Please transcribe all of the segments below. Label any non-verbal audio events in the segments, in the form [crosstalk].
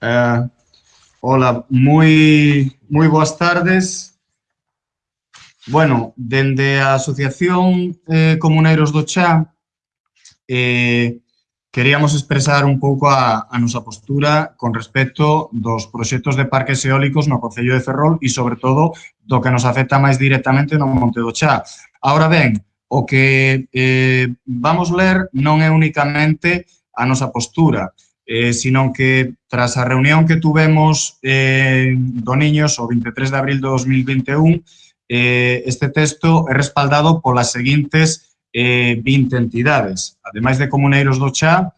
Eh, hola, moi, moi boas tardes. Bueno, dende a Asociación eh, Comuneiros do Chá, eh, queríamos expresar un pouco a, a nosa postura con respecto dos proxectos de parques eólicos no Concello de Ferrol e, sobre todo, do que nos afecta máis directamente no Monte do Chá. Ahora ben, o que eh, vamos ler non é únicamente a nosa postura, eh, sino que tras a reunión que tuvemos eh, do Niños o 23 de abril de 2021, eh, este texto é respaldado polas seguintes eh, 20 entidades, ademais de Comuneiros do Chá,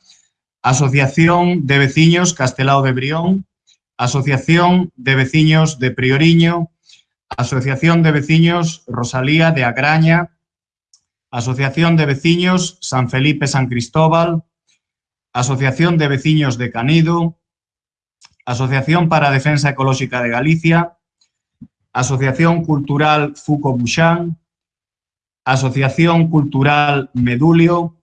Asociación de Veciños Castelao de Brión, Asociación de Veciños de Prioriño, Asociación de Veciños Rosalía de Agraña, Asociación de Veciños San Felipe San Cristóbal, Asociación de Veciños de Canido, Asociación para Defensa Ecolóxica de Galicia, Asociación Cultural Fuco Buxán, Asociación Cultural Medulio,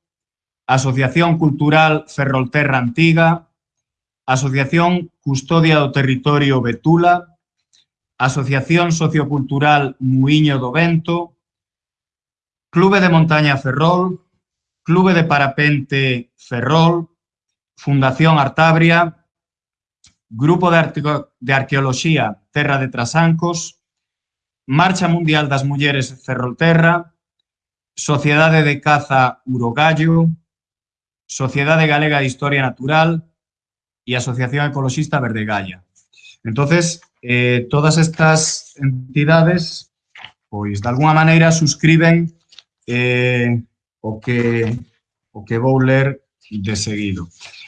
Asociación Cultural Ferrolterra Antiga, Asociación Custodia do Territorio Betula, Asociación Sociocultural Muiño do Vento, Clube de Montaña Ferrol, Clube de Parapente Ferrol, Fundación Artabria, Grupo de, Arte de Arqueoloxía Terra de Trasancos, Marcha Mundial das Mulleres Ferrolterra, Sociedade de Caza Urogallo, Sociedade Galega de Historia Natural e Asociación Ecoloxista Verdegalla. Entonces, eh, todas estas entidades, pois, de alguna maneira, suscriben eh, o, que, o que vou ler de seguido.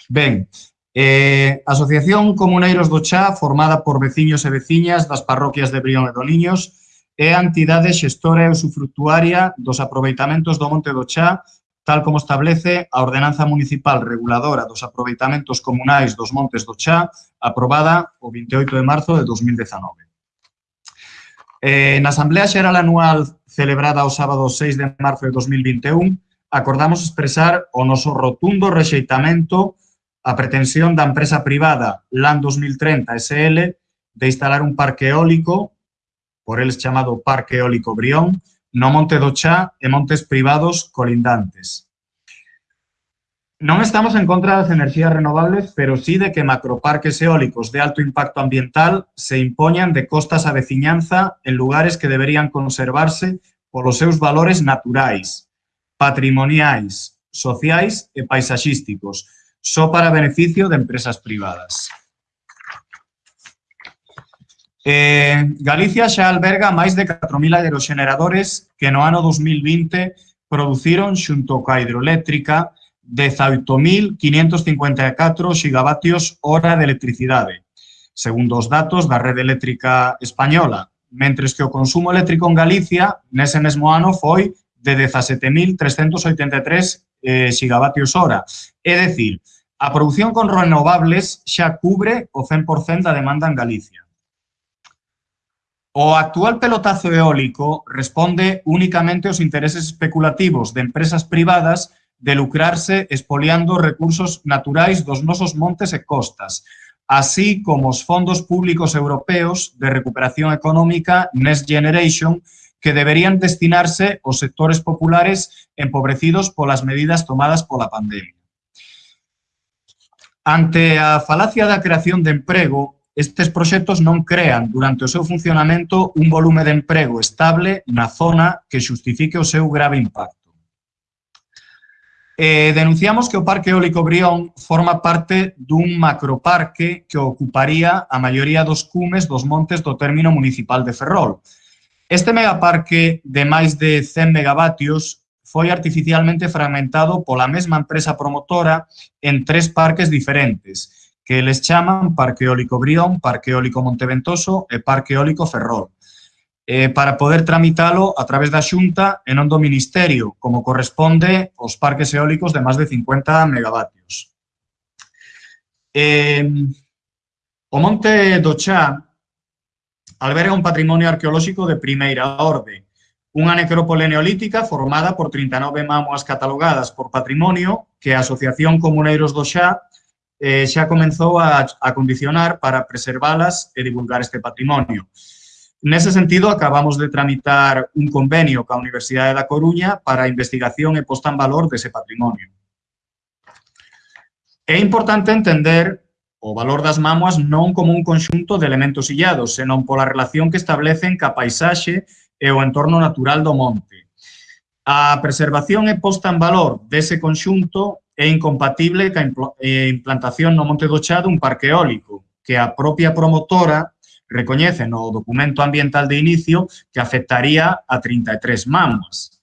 Ben, eh, Asociación Comuneiros do Chá, formada por veciños e veciñas das parroquias de Brión e do Liños, é a entidade xestora e usufructuaria dos aproveitamentos do Monte do Chá, tal como establece a Ordenanza Municipal Reguladora dos Aproveitamentos Comunais dos Montes do Chá, aprobada o 28 de marzo de 2019. Eh, na Asamblea Xeral Anual celebrada o sábado 6 de marzo de 2021, acordamos expresar o noso rotundo rexeitamento a pretensión da empresa privada LAN 2030 SL de instalar un parque eólico, por eles chamado Parque Eólico Brión, no Monte do Chá e montes privados colindantes. Non estamos en contra das enerxías renovables, pero sí de que macroparques eólicos de alto impacto ambiental se impoñan de costas a veciñanza en lugares que deberían conservarse polos seus valores naturais, patrimoniais, sociais e paisaxísticos, só para beneficio de empresas privadas. Eh, Galicia xa alberga máis de 4.000 aeroxeneradores que no ano 2020 produciron xunto coa hidroeléctrica 18.554 xigavatios hora de electricidade, segundo os datos da rede eléctrica española, mentres que o consumo eléctrico en Galicia nese mesmo ano foi de 17.383 eh, gigavatios hora. É dicir, a produción con renovables xa cubre o 100% da demanda en Galicia. O actual pelotazo eólico responde únicamente aos intereses especulativos de empresas privadas de lucrarse expoliando recursos naturais dos nosos montes e costas, así como os fondos públicos europeos de recuperación económica Next Generation que deberían destinarse aos sectores populares empobrecidos polas medidas tomadas pola pandemia. Ante a falacia da creación de emprego, estes proxectos non crean durante o seu funcionamento un volume de emprego estable na zona que xustifique o seu grave impacto. Eh, denunciamos que o Parque Eólico Brión forma parte dun macroparque que ocuparía a maioría dos cumes dos montes do término municipal de Ferrol, Este megaparque de máis de 100 megavatios foi artificialmente fragmentado pola mesma empresa promotora en tres parques diferentes, que les chaman Parque Eólico Brión, Parque Eólico Monteventoso e Parque Eólico Ferrol, eh, para poder tramitalo a través da xunta e non do Ministerio, como corresponde aos parques eólicos de máis de 50 megavatios. Eh, o Monte do Chá alberga un patrimonio arqueolóxico de primeira orde, unha necrópole neolítica formada por 39 mámoas catalogadas por patrimonio que a Asociación Comuneiros do Xá eh, xa comenzou a, a condicionar para preservalas e divulgar este patrimonio. Nese sentido, acabamos de tramitar un convenio ca Universidade da Coruña para a investigación e posta en valor dese patrimonio. É importante entender O valor das mámoas non como un conxunto de elementos illados, senón pola relación que establecen ca paisaxe e o entorno natural do monte. A preservación e posta en valor dese conxunto é incompatible ca implantación no Monte do Chá dun parque eólico, que a propia promotora recoñece no documento ambiental de inicio que afectaría a 33 mamas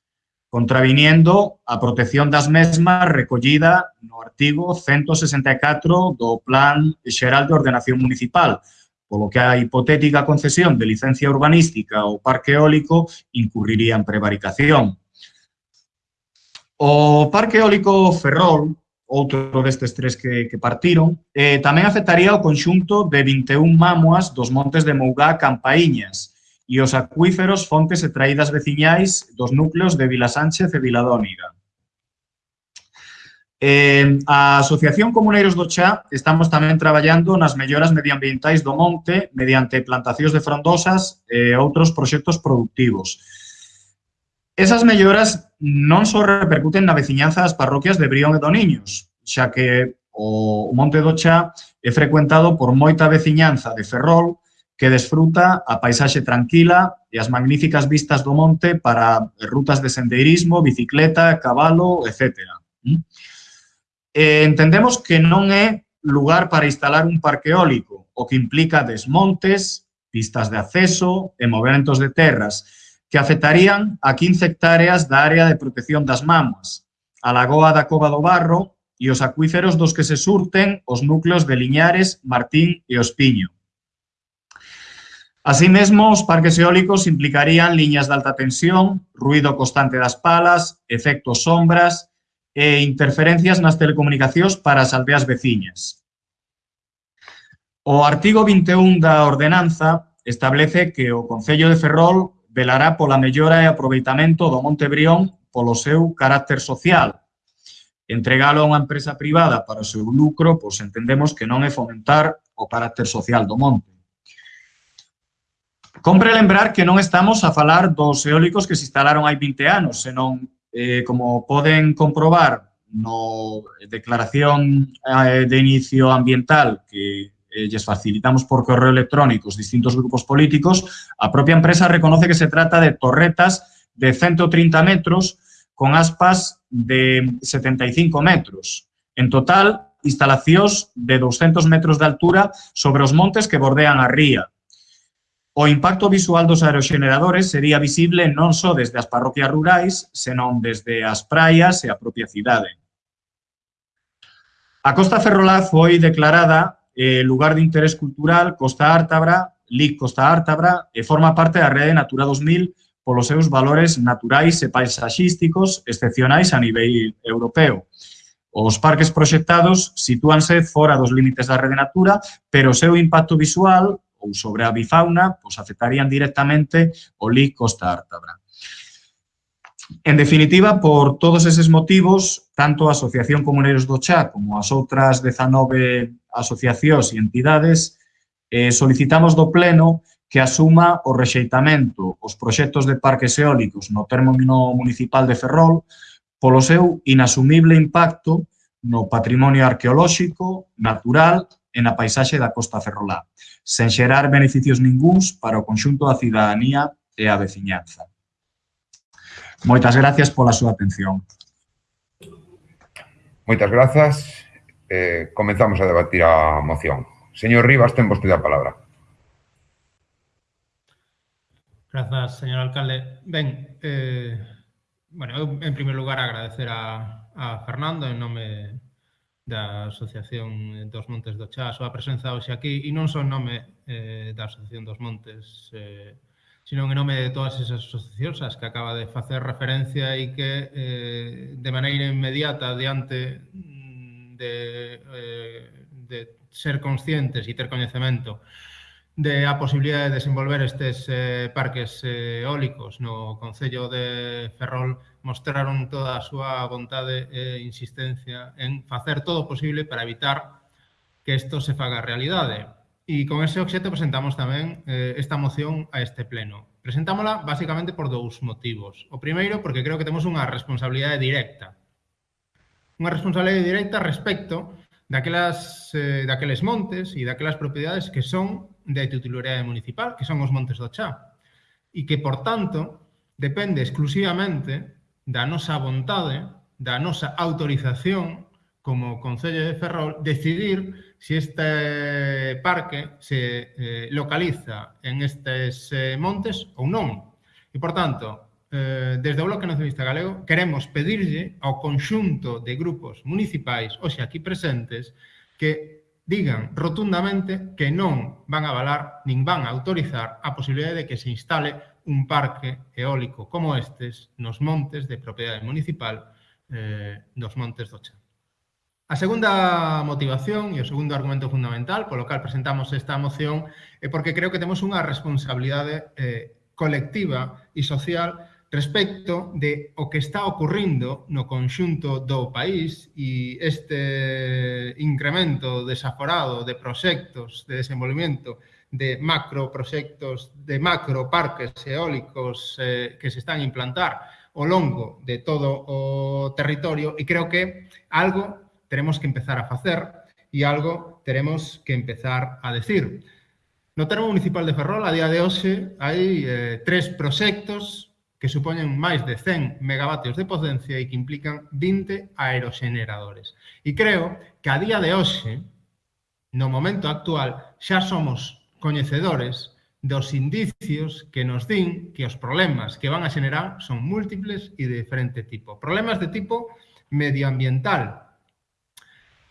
contraviniendo a protección das mesmas recollida no artigo 164 do Plan Xeral de Ordenación Municipal, polo que a hipotética concesión de licencia urbanística ao parque eólico incurriría en prevaricación. O parque eólico Ferrol, outro destes tres que, que partiron, eh, tamén afectaría o conxunto de 21 mamuas dos montes de Mougá Campaíñas, e os acuíferos fontes e traídas veciñais dos núcleos de Vila Sánchez e Viladóniga. Eh, a Asociación Comuneiros do Chá estamos tamén traballando nas melloras medioambientais do monte mediante plantacións de frondosas e outros proxectos productivos. Esas melloras non só repercuten na veciñanza das parroquias de Brión e do Niños, xa que o Monte do Chá é frecuentado por moita veciñanza de Ferrol, que desfruta a paisaxe tranquila e as magníficas vistas do monte para rutas de sendeirismo, bicicleta, cabalo, etc. Mm? Entendemos que non é lugar para instalar un parque eólico, o que implica desmontes, pistas de acceso e movimentos de terras, que afectarían a 15 hectáreas da área de protección das mamas, a lagoa da Cova do Barro e os acuíferos dos que se surten os núcleos de Liñares, Martín e Ospiño. Asímismo, os parques eólicos implicarían liñas de alta tensión, ruido constante das palas, efectos sombras e interferencias nas telecomunicacións para as aldeas veciñas. O artigo 21 da ordenanza establece que o Concello de Ferrol velará pola mellora e aproveitamento do Monte Brión polo seu carácter social. Entregalo a unha empresa privada para o seu lucro, pois entendemos que non é fomentar o carácter social do monte. Compre lembrar que non estamos a falar dos eólicos que se instalaron hai 20 anos, senón, eh, como poden comprobar no eh, declaración eh, de inicio ambiental que eh, lles facilitamos por correo electrónico os distintos grupos políticos, a propia empresa reconoce que se trata de torretas de 130 metros con aspas de 75 metros. En total, instalacións de 200 metros de altura sobre os montes que bordean a ría, O impacto visual dos aeroxeneradores sería visible non só desde as parroquias rurais, senón desde as praias e a propia cidade. A Costa Ferrolá foi declarada eh, lugar de interés cultural Costa Ártabra, LIC Costa Ártabra, e forma parte da rede Natura 2000 polos seus valores naturais e paisaxísticos excepcionais a nivel europeo. Os parques proxectados sitúanse fora dos límites da rede Natura, pero o seu impacto visual ou sobre a bifauna, pois afectarían directamente o Lí Costa Ártabra. En definitiva, por todos eses motivos, tanto a Asociación Comuneiros do Chá como as outras 19 asociacións e entidades eh, solicitamos do Pleno que asuma o rexeitamento os proxectos de parques eólicos no término municipal de Ferrol polo seu inasumible impacto no patrimonio arqueolóxico, natural e na paisaxe da costa ferrolá sen xerar beneficios ningúns para o conxunto da cidadanía e a veciñanza. Moitas gracias pola súa atención. Moitas grazas. Eh, comenzamos a debatir a moción. Señor Rivas, ten vostede a palabra. Grazas, señor alcalde. Ben, eh, bueno, eu en primeiro lugar agradecer a, a Fernando en nome da Asociación dos Montes do Chá, a presenza hoxe aquí, e non só en nome eh, da Asociación dos Montes, eh, sino en nome de todas esas asociacións as que acaba de facer referencia e que eh, de maneira inmediata diante mm, de, eh, de ser conscientes e ter coñecemento de a posibilidade de desenvolver estes eh, parques eh, eólicos no Concello de Ferrol mostraron toda a súa vontade e insistencia en facer todo o posible para evitar que isto se faga realidade. E con ese obxeto presentamos tamén eh, esta moción a este pleno. Presentámola basicamente por dous motivos. O primeiro, porque creo que temos unha responsabilidade directa. Unha responsabilidade directa respecto daquelas, eh, daqueles montes e daquelas propiedades que son de titularidade municipal, que son os montes do Chá. E que, por tanto, depende exclusivamente da nosa vontade, da nosa autorización como Concello de Ferrol, decidir se si este parque se eh, localiza en estes eh, montes ou non. E, por tanto, eh, desde o Bloque Nacionalista Galego queremos pedirlle ao conxunto de grupos municipais hoxe aquí presentes que digan rotundamente que non van a avalar nin van a autorizar a posibilidade de que se instale un parque eólico como estes nos montes de propiedade municipal eh, dos montes do Chan. A segunda motivación e o segundo argumento fundamental polo cal presentamos esta moción é porque creo que temos unha responsabilidade eh, colectiva e social respecto de o que está ocurrindo no conxunto do país e este incremento desaforado de proxectos de desenvolvimento de macro proxectos, de macro parques eólicos eh, que se están a implantar ao longo de todo o territorio e creo que algo teremos que empezar a facer e algo teremos que empezar a decir. No termo municipal de Ferrol, a día de hoxe, hai eh, tres proxectos que supoñen máis de 100 megavatios de potencia e que implican 20 aerogeneradores. E creo que a día de hoxe, no momento actual, xa somos coñecedores dos indicios que nos din que os problemas que van a xenerar son múltiples e de diferente tipo. Problemas de tipo medioambiental,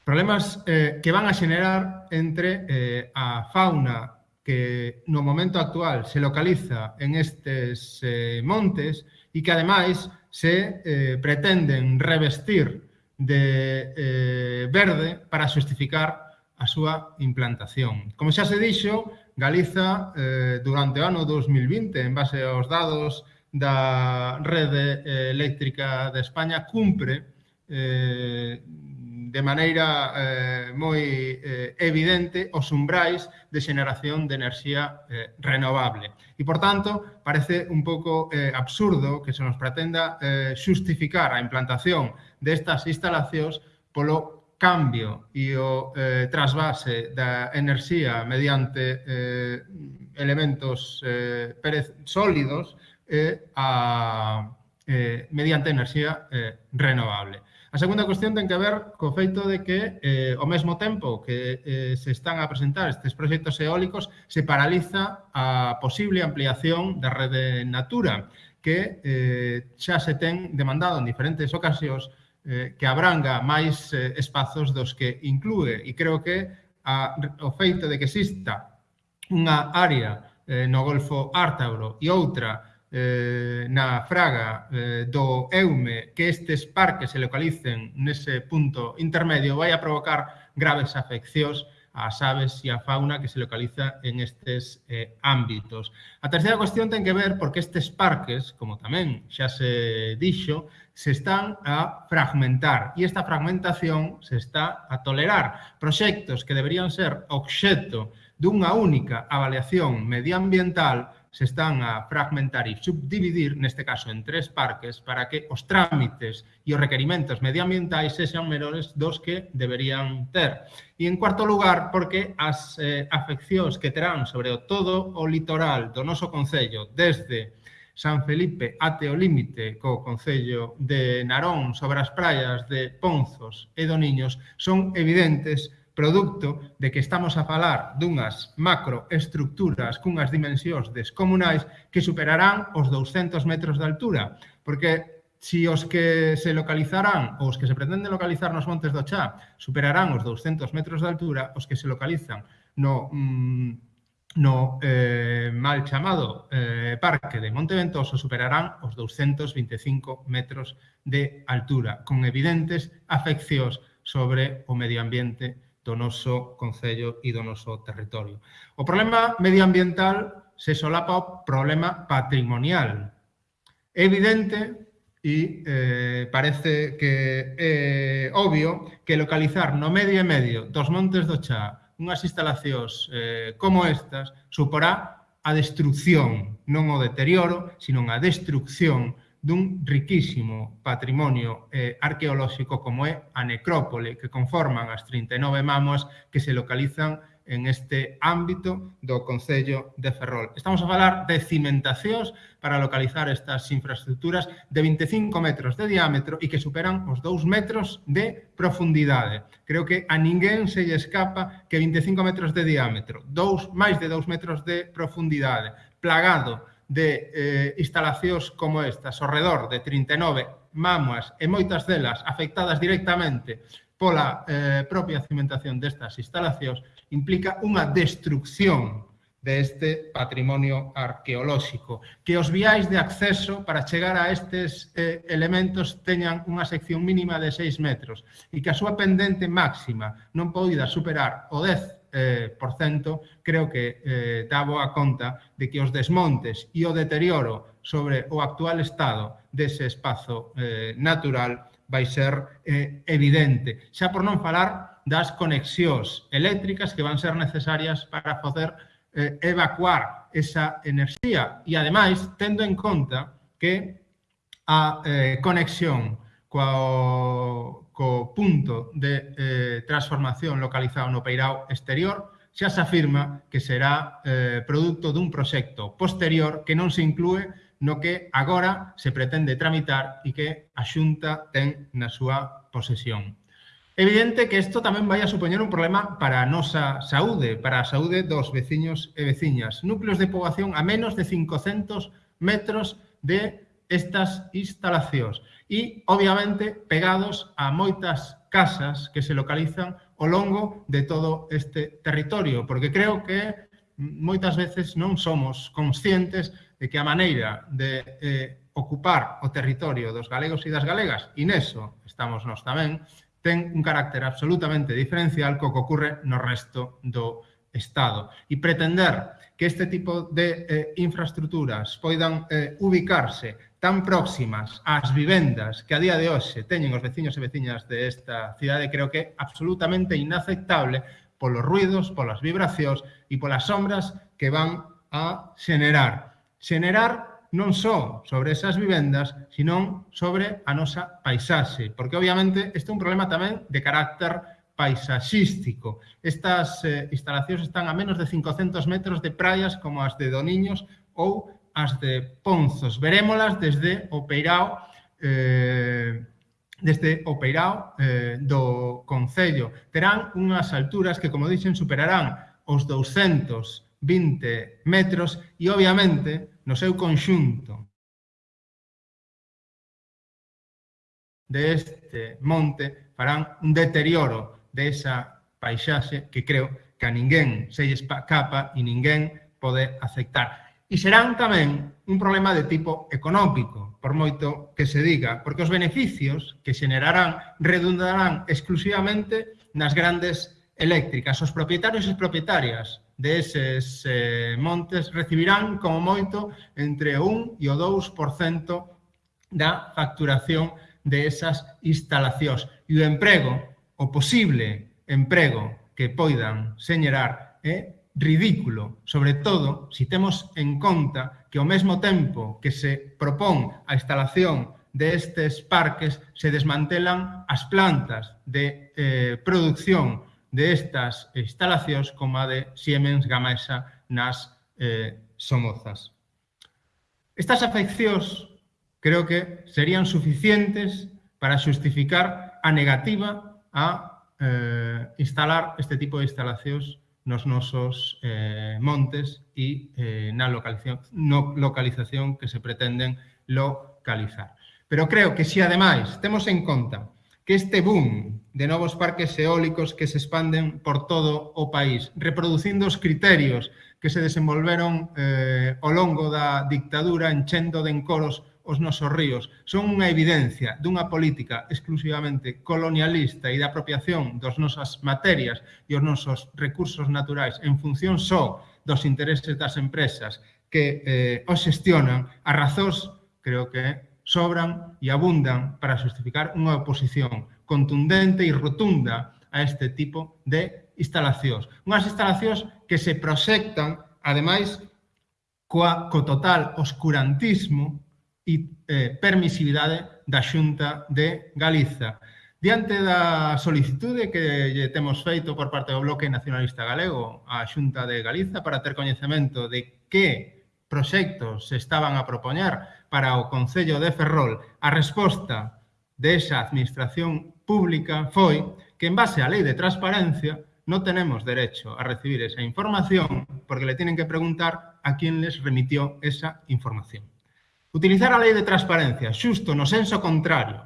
problemas eh, que van a xenerar entre eh, a fauna que no momento actual se localiza en estes eh, montes e que ademais se eh, pretenden revestir de eh, verde para xustificar a súa implantación. Como xa se dixo, Galiza eh, durante o ano 2020, en base aos dados da rede eh, eléctrica de España, cumpre eh, de maneira eh, moi eh, evidente os umbrais de xeneración de enerxía eh, renovable. E, por tanto, parece un pouco eh, absurdo que se nos pretenda eh, xustificar a implantación destas instalacións polo cambio e o eh, trasvase da enerxía mediante eh, elementos eh, sólidos eh, a, eh, mediante enerxía eh, renovable. A segunda cuestión ten que ver co feito de que eh, ao mesmo tempo que eh, se están a presentar estes proxectos eólicos se paraliza a posible ampliación da rede Natura que eh, xa se ten demandado en diferentes ocasións eh, que abranga máis eh, espazos dos que inclúe. E creo que a, o feito de que exista unha área eh, no Golfo Ártabro e outra eh, na fraga eh, do Eume que estes parques se localicen nese punto intermedio vai a provocar graves afeccións ás aves e a fauna que se localiza en estes eh, ámbitos. A terceira cuestión ten que ver porque estes parques, como tamén xa se dixo, se están a fragmentar e esta fragmentación se está a tolerar. Proxectos que deberían ser obxecto dunha única avaliación medioambiental se están a fragmentar e subdividir, neste caso en tres parques, para que os trámites e os requerimentos medioambientais sexan menores dos que deberían ter. E en cuarto lugar, porque as eh, afeccións que terán sobre o todo o litoral do noso Concello, desde San Felipe ate o límite co Concello de Narón sobre as praias de Ponzos e do Niños, son evidentes producto de que estamos a falar dunhas macroestructuras cunhas dimensións descomunais que superarán os 200 metros de altura, porque se os que se localizarán ou os que se pretenden localizar nos montes do Chá superarán os 200 metros de altura, os que se localizan no mm, no eh, mal chamado eh, parque de Monte Ventoso superarán os 225 metros de altura, con evidentes afeccións sobre o medio ambiente do noso Concello e do noso territorio. O problema medioambiental se solapa o problema patrimonial. É evidente e eh, parece que é eh, obvio que localizar no medio e medio dos Montes do Chá unhas instalacións eh, como estas suporá a destrucción, non o deterioro, sino a destrucción dun riquísimo patrimonio eh, arqueolóxico como é a necrópole que conforman as 39 mamos que se localizan en este ámbito do Concello de Ferrol. Estamos a falar de cimentacións para localizar estas infraestructuras de 25 metros de diámetro e que superan os 2 metros de profundidade. Creo que a ninguén se lle escapa que 25 metros de diámetro, dous, máis de 2 metros de profundidade, plagado de eh, instalacións como estas, ao redor de 39 mámoas e moitas delas afectadas directamente pola eh, propia cimentación destas instalacións, implica unha destrucción deste de patrimonio arqueolóxico. Que os viais de acceso para chegar a estes eh, elementos teñan unha sección mínima de 6 metros e que a súa pendente máxima non poida superar o 10 eh, por cento, creo que eh, dá boa conta de que os desmontes e o deterioro sobre o actual estado dese espazo eh, natural vai ser eh, evidente. Xa por non falar das conexións eléctricas que van ser necesarias para poder eh, evacuar esa enerxía e, ademais, tendo en conta que a eh, conexión co, co punto de eh, transformación localizado no peirao exterior, xa se afirma que será eh, produto dun proxecto posterior que non se inclúe no que agora se pretende tramitar e que a Xunta ten na súa posesión. Evidente que isto tamén vai a supoñer un problema para a nosa saúde, para a saúde dos veciños e veciñas. Núcleos de poboación a menos de 500 metros de estas instalacións e, obviamente, pegados a moitas casas que se localizan ao longo de todo este territorio, porque creo que moitas veces non somos conscientes de que a maneira de eh, ocupar o territorio dos galegos e das galegas, e neso estamos nós tamén, ten un carácter absolutamente diferencial co que ocorre no resto do Estado. E pretender que este tipo de eh, infraestructuras poidan eh, ubicarse tan próximas ás vivendas que a día de hoxe teñen os veciños e veciñas desta de cidade creo que é absolutamente inaceptable polos ruidos, polas vibracións e polas sombras que van a xenerar. Xenerar non só sobre esas vivendas, sino sobre a nosa paisaxe, porque obviamente este é un problema tamén de carácter paisaxístico. Estas eh, instalacións están a menos de 500 metros de praias como as de Doniños ou as de Ponzos. Verémolas desde o Peirao, eh, desde o Peirao eh, do Concello. Terán unhas alturas que, como dixen, superarán os 220 metros e, obviamente, no seu conxunto deste monte farán un deterioro desa paisaxe que creo que a ninguén se lles capa e ninguén pode aceptar e serán tamén un problema de tipo económico, por moito que se diga, porque os beneficios que xenerarán redundarán exclusivamente nas grandes eléctricas. Os propietarios e propietarias deses eh, montes recibirán como moito entre o 1 e o 2% da facturación de esas instalacións. E o emprego, o posible emprego que poidan señerar é eh, ridículo, sobre todo si temos en conta que ao mesmo tempo que se propón a instalación destes parques se desmantelan as plantas de eh, producción destas de instalacións como a de Siemens Gamesa nas eh, Somozas. Estas afeccións creo que serían suficientes para xustificar a negativa a eh, instalar este tipo de instalacións nos nosos eh, montes e eh, na localización, no localización que se pretenden localizar. Pero creo que si ademais temos en conta que este boom de novos parques eólicos que se expanden por todo o país, reproducindo os criterios que se desenvolveron eh, ao longo da dictadura, enchendo de encoros os nosos ríos son unha evidencia dunha política exclusivamente colonialista e de apropiación dos nosas materias e os nosos recursos naturais en función só dos intereses das empresas que eh, os xestionan a razóns, creo que sobran e abundan para justificar unha oposición contundente e rotunda a este tipo de instalacións. Unhas instalacións que se proxectan, ademais, coa, co total oscurantismo e eh, permisividade da Xunta de Galiza. Diante da solicitude que lle temos feito por parte do Bloque Nacionalista Galego á Xunta de Galiza para ter coñecemento de que proxectos se estaban a propoñer para o Concello de Ferrol, a resposta desa administración pública foi que en base á Lei de Transparencia non tenemos derecho a recibir esa información porque le tienen que preguntar a quién les remitió esa información. Utilizar a lei de transparencia xusto no senso contrario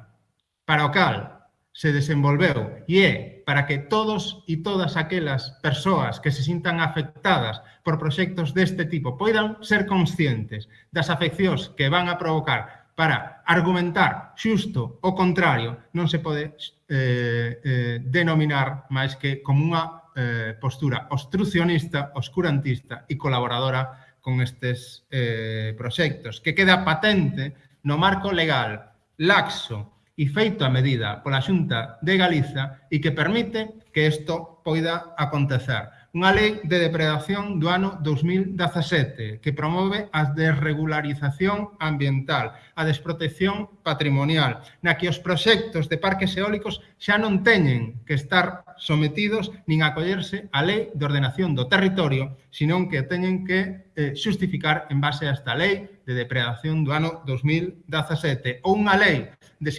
para o cal se desenvolveu e é para que todos e todas aquelas persoas que se sintan afectadas por proxectos deste tipo poidan ser conscientes das afeccións que van a provocar para argumentar xusto o contrario non se pode eh, eh, denominar máis que como unha eh, postura obstrucionista, oscurantista e colaboradora con estes eh, proxectos, que queda patente no marco legal laxo e feito a medida pola Xunta de Galiza e que permite que isto poida acontecer unha lei de depredación do ano 2017 que promove a desregularización ambiental, a desprotección patrimonial, na que os proxectos de parques eólicos xa non teñen que estar sometidos nin acollerse á lei de ordenación do territorio, senón que teñen que eh, xustificar en base a esta lei de depredación do ano 2017 ou unha lei de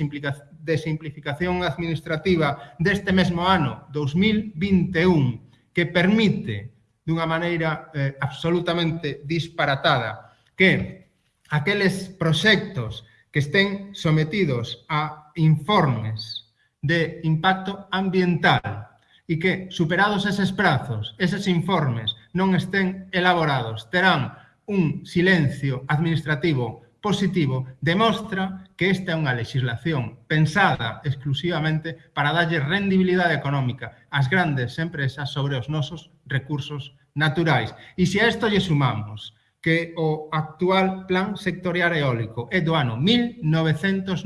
de simplificación administrativa deste mesmo ano, 2021, que permite dunha maneira eh, absolutamente disparatada que aqueles proxectos que estén sometidos a informes de impacto ambiental e que, superados eses prazos, eses informes non estén elaborados, terán un silencio administrativo positivo, demostra que esta é unha legislación pensada exclusivamente para darlle rendibilidade económica ás grandes empresas sobre os nosos recursos naturais. E se a isto lle sumamos que o actual plan sectorial eólico é do ano 1997,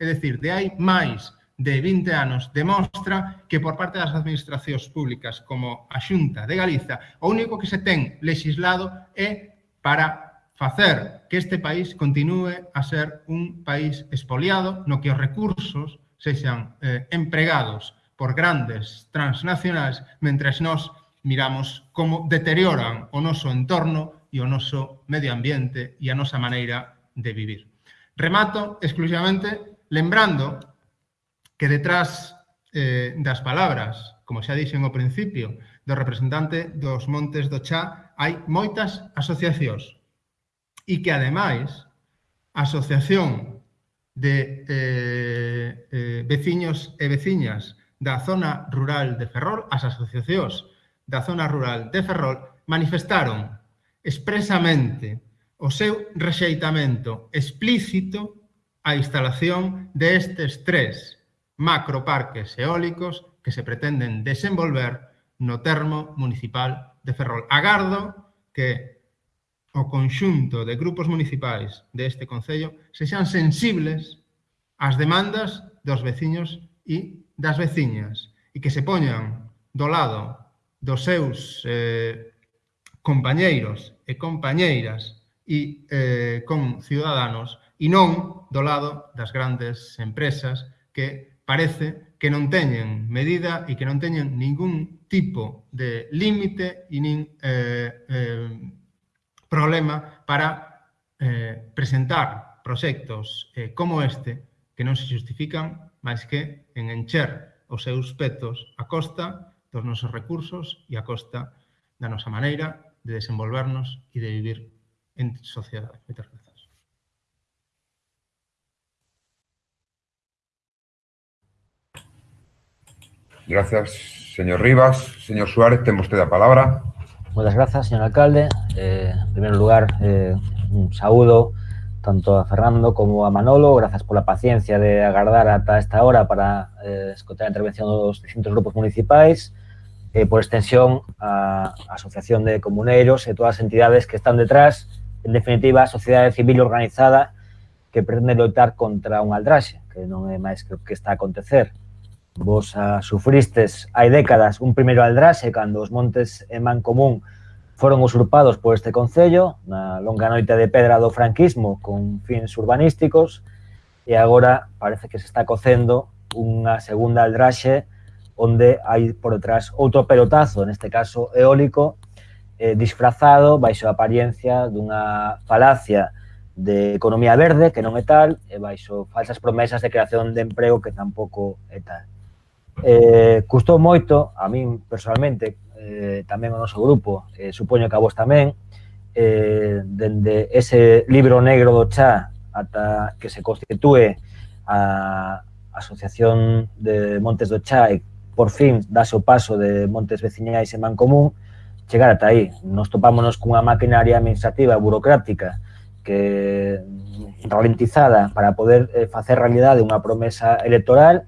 é dicir, de hai máis de 20 anos demostra que por parte das administracións públicas como a Xunta de Galiza o único que se ten legislado é para facer que este país continue a ser un país expoliado no que os recursos sexan eh, empregados por grandes transnacionais mentres nós miramos como deterioran o noso entorno e o noso medio ambiente e a nosa maneira de vivir. Remato exclusivamente lembrando que detrás eh, das palabras, como xa dixen ao principio, do representante dos Montes do Chá, hai moitas asociacións, e que ademais a Asociación de eh, eh, veciños e veciñas da zona rural de Ferrol, as asociacións da zona rural de Ferrol, manifestaron expresamente o seu rexeitamento explícito a instalación destes tres macroparques eólicos que se pretenden desenvolver no termo municipal de Ferrol. Agardo que o conxunto de grupos municipais deste Concello sexan sensibles ás demandas dos veciños e das veciñas e que se poñan do lado dos seus eh, compañeiros e compañeiras e eh, con ciudadanos e non do lado das grandes empresas que parece que non teñen medida e que non teñen ningún tipo de límite e nin eh, eh, problema para eh, presentar proxectos eh, como este que non se justifican máis que en encher os seus petos a costa dos nosos recursos e a costa da nosa maneira de desenvolvernos e de vivir en sociedade. Moitas gracias. Gracias, señor Rivas. Señor Suárez, ten vostede a palabra. Moitas grazas, señor alcalde. Eh, en primeiro lugar, eh, un saúdo tanto a Fernando como a Manolo. Grazas pola paciencia de agardar ata esta hora para eh, escotar a intervención dos distintos grupos municipais. Eh, por extensión, a, a Asociación de Comuneiros e todas as entidades que están detrás, en definitiva, a sociedade civil organizada que pretende loitar contra un aldraxe, que non é máis que o que está a acontecer. Vos a, sufristes hai décadas un primeiro aldraxe cando os montes en man común foron usurpados por este Concello na longa noite de pedra do franquismo con fins urbanísticos e agora parece que se está cocendo unha segunda aldraxe onde hai por detrás outro pelotazo, neste caso eólico, eh, disfrazado baixo a apariencia dunha falacia de economía verde, que non é tal, e baixo falsas promesas de creación de emprego que tampouco é tal. Eh, custou moito, a min personalmente, eh, tamén o noso grupo, eh, supoño que a vos tamén, eh, dende ese libro negro do chá ata que se constitúe a Asociación de Montes do Chá e por fin dase o paso de Montes Veciñais e Mancomún, chegar ata aí. Nos topámonos cunha maquinaria administrativa burocrática que ralentizada para poder eh, facer realidade unha promesa electoral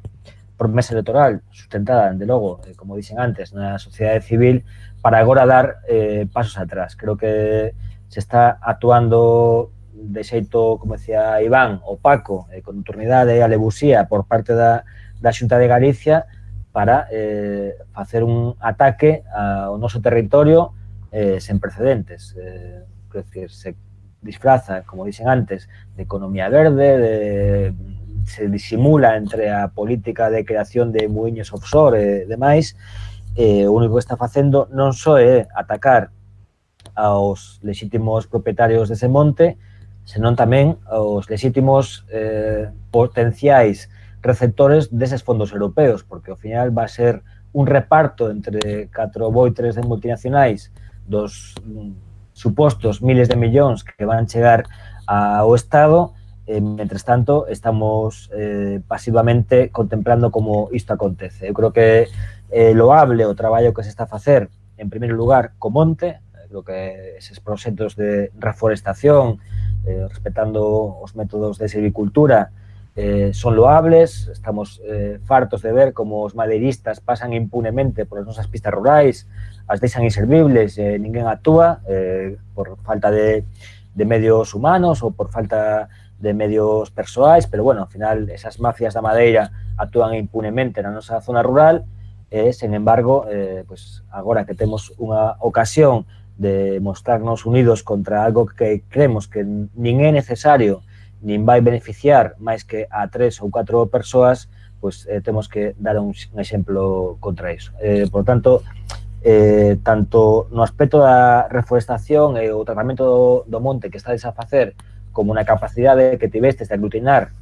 promesa electoral sustentada, dende logo, eh, como dixen antes, na sociedade civil, para agora dar eh, pasos atrás. Creo que se está actuando de xeito, como decía Iván, opaco, eh, con turnidade e alevusía por parte da, da Xunta de Galicia para eh, facer un ataque ao noso territorio eh, sen precedentes. Eh, quer decir, se disfraza, como dicen antes, de economía verde, de se disimula entre a política de creación de muiños offshore e demais, eh, o único que está facendo non só é atacar aos legítimos propietarios dese monte, senón tamén aos legítimos eh, potenciais receptores deses fondos europeos, porque ao final va a ser un reparto entre catro boitres de multinacionais dos mm, supostos miles de millóns que van chegar ao Estado Eh, mentres tanto, estamos eh, pasivamente contemplando como isto acontece. Eu creo que eh, loable o traballo que se está a facer, en primeiro lugar, co monte, eh, creo que eses proxectos de reforestación, eh, respetando os métodos de silvicultura, eh, son loables, estamos eh, fartos de ver como os madeiristas pasan impunemente por as nosas pistas rurais, as deixan inservibles, eh, ninguén actúa eh, por falta de, de medios humanos ou por falta de de medios persoais, pero bueno, ao final esas mafias da madeira actúan impunemente na nosa zona rural, e, sen embargo, eh, pues, agora que temos unha ocasión de mostrarnos unidos contra algo que creemos que nin é necesario, nin vai beneficiar máis que a tres ou catro persoas, pues, eh, temos que dar un, un exemplo contra iso. Eh, por tanto, eh, tanto no aspecto da reforestación e o tratamento do, do monte que está a facer como na capacidade que tivestes de aglutinar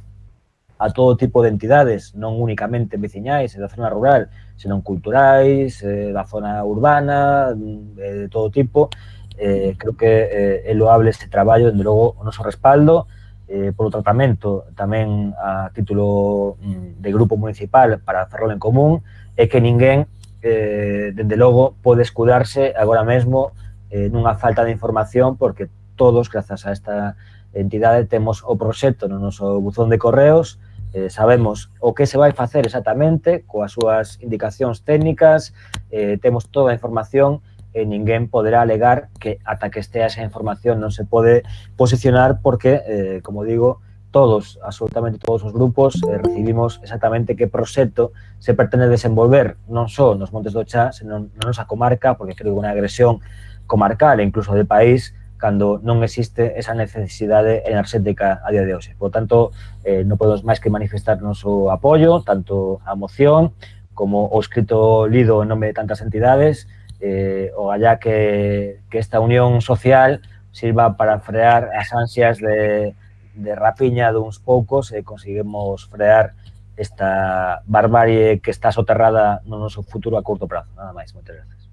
a todo tipo de entidades, non únicamente veciñais e da zona rural, senón culturais, eh, da zona urbana, eh, de todo tipo. Eh, creo que eh, é loable este traballo, dende logo, o noso respaldo, eh, polo tratamento tamén a título mm, de grupo municipal para Ferrol en Común, é que ninguén, eh, dende logo, pode escudarse agora mesmo eh, nunha falta de información porque todos, grazas a esta entidade temos o proxecto no noso buzón de correos, eh, sabemos o que se vai facer exactamente, coas súas indicacións técnicas, eh, temos toda a información e ninguén poderá alegar que ata que estea esa información non se pode posicionar porque, eh, como digo, todos, absolutamente todos os grupos, eh, recibimos exactamente que proxecto se pretende desenvolver, non só nos Montes do Chá, senón na nosa comarca, porque creo que unha agresión comarcal e incluso de país cando non existe esa necesidade enerxética a día de hoxe. Por tanto, eh, non podemos máis que manifestar noso apoio, tanto a moción, como o escrito lido en nome de tantas entidades, eh, o allá que, que esta unión social sirva para frear as ansias de, de rapiña duns poucos e conseguimos frear esta barbarie que está soterrada no noso futuro a curto prazo. Nada máis, moitas gracias.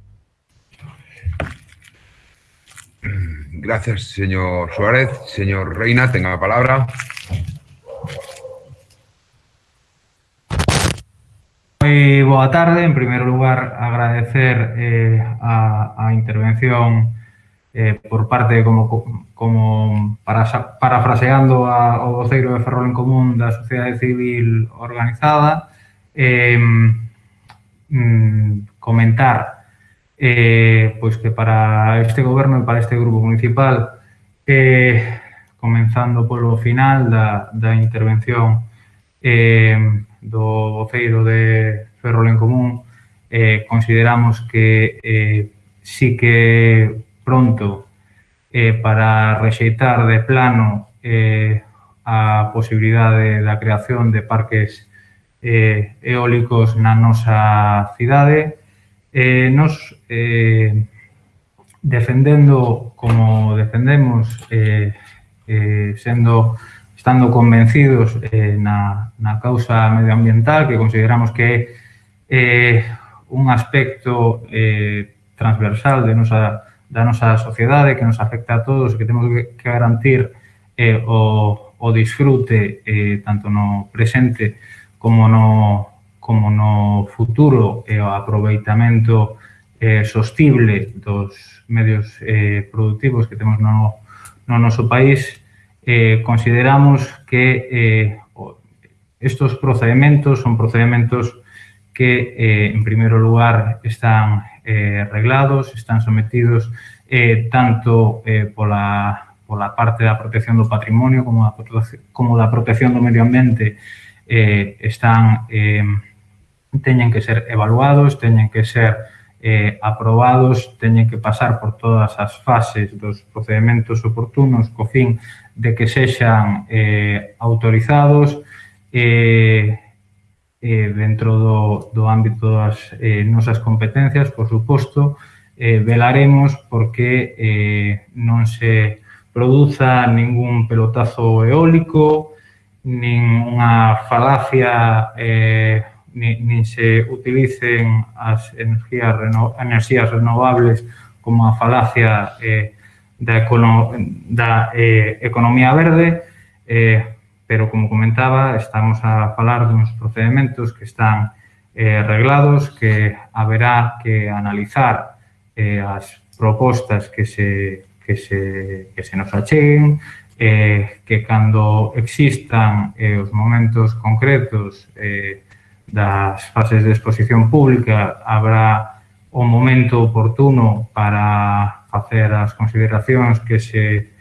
[clears throat] Gracias, señor Suárez. Señor Reina, tenga la palabra. Moi boa tarde. En primeiro lugar, agradecer eh, a, a intervención eh, por parte, como, como para, parafraseando a, ao voceiro de Ferrol en Común da Sociedade Civil Organizada, eh, mm, comentar eh, pois que para este goberno e para este grupo municipal, eh, comenzando polo final da, da intervención eh, do voceiro de Ferrol en Común, eh, consideramos que eh, sí que pronto eh, para rexeitar de plano eh, a posibilidade da creación de parques eh, eólicos na nosa cidade, eh, nos eh, defendendo como defendemos, eh, eh, sendo estando convencidos eh, na, na causa medioambiental que consideramos que é eh, un aspecto eh, transversal de nosa, da nosa sociedade que nos afecta a todos e que temos que garantir eh, o, o disfrute eh, tanto no presente como no, como no futuro e o aproveitamento eh, sostible dos medios eh, productivos que temos no, no noso país, eh, consideramos que eh, estos procedimentos son procedimentos que, eh, en primeiro lugar, están eh, reglados, están sometidos eh, tanto eh, pola, pola parte da protección do patrimonio como da, como da protección do medio ambiente, eh, están... Eh, teñen que ser evaluados, teñen que ser eh, aprobados, teñen que pasar por todas as fases dos procedimentos oportunos co fin de que sexan eh, autorizados eh, eh, dentro do, do ámbito das eh, nosas competencias, por suposto, eh, velaremos porque eh, non se produza ningún pelotazo eólico, nin unha falacia eh, ni, nin se utilicen as energías, reno, energías renovables como a falacia eh, da, econo, da eh, economía verde, eh, pero como comentaba, estamos a falar duns procedementos que están eh, reglados, que haberá que analizar eh, as propostas que se, que se, que se nos acheguen, eh, que cando existan eh, os momentos concretos eh, das fases de exposición pública habrá o momento oportuno para facer as consideracións que se,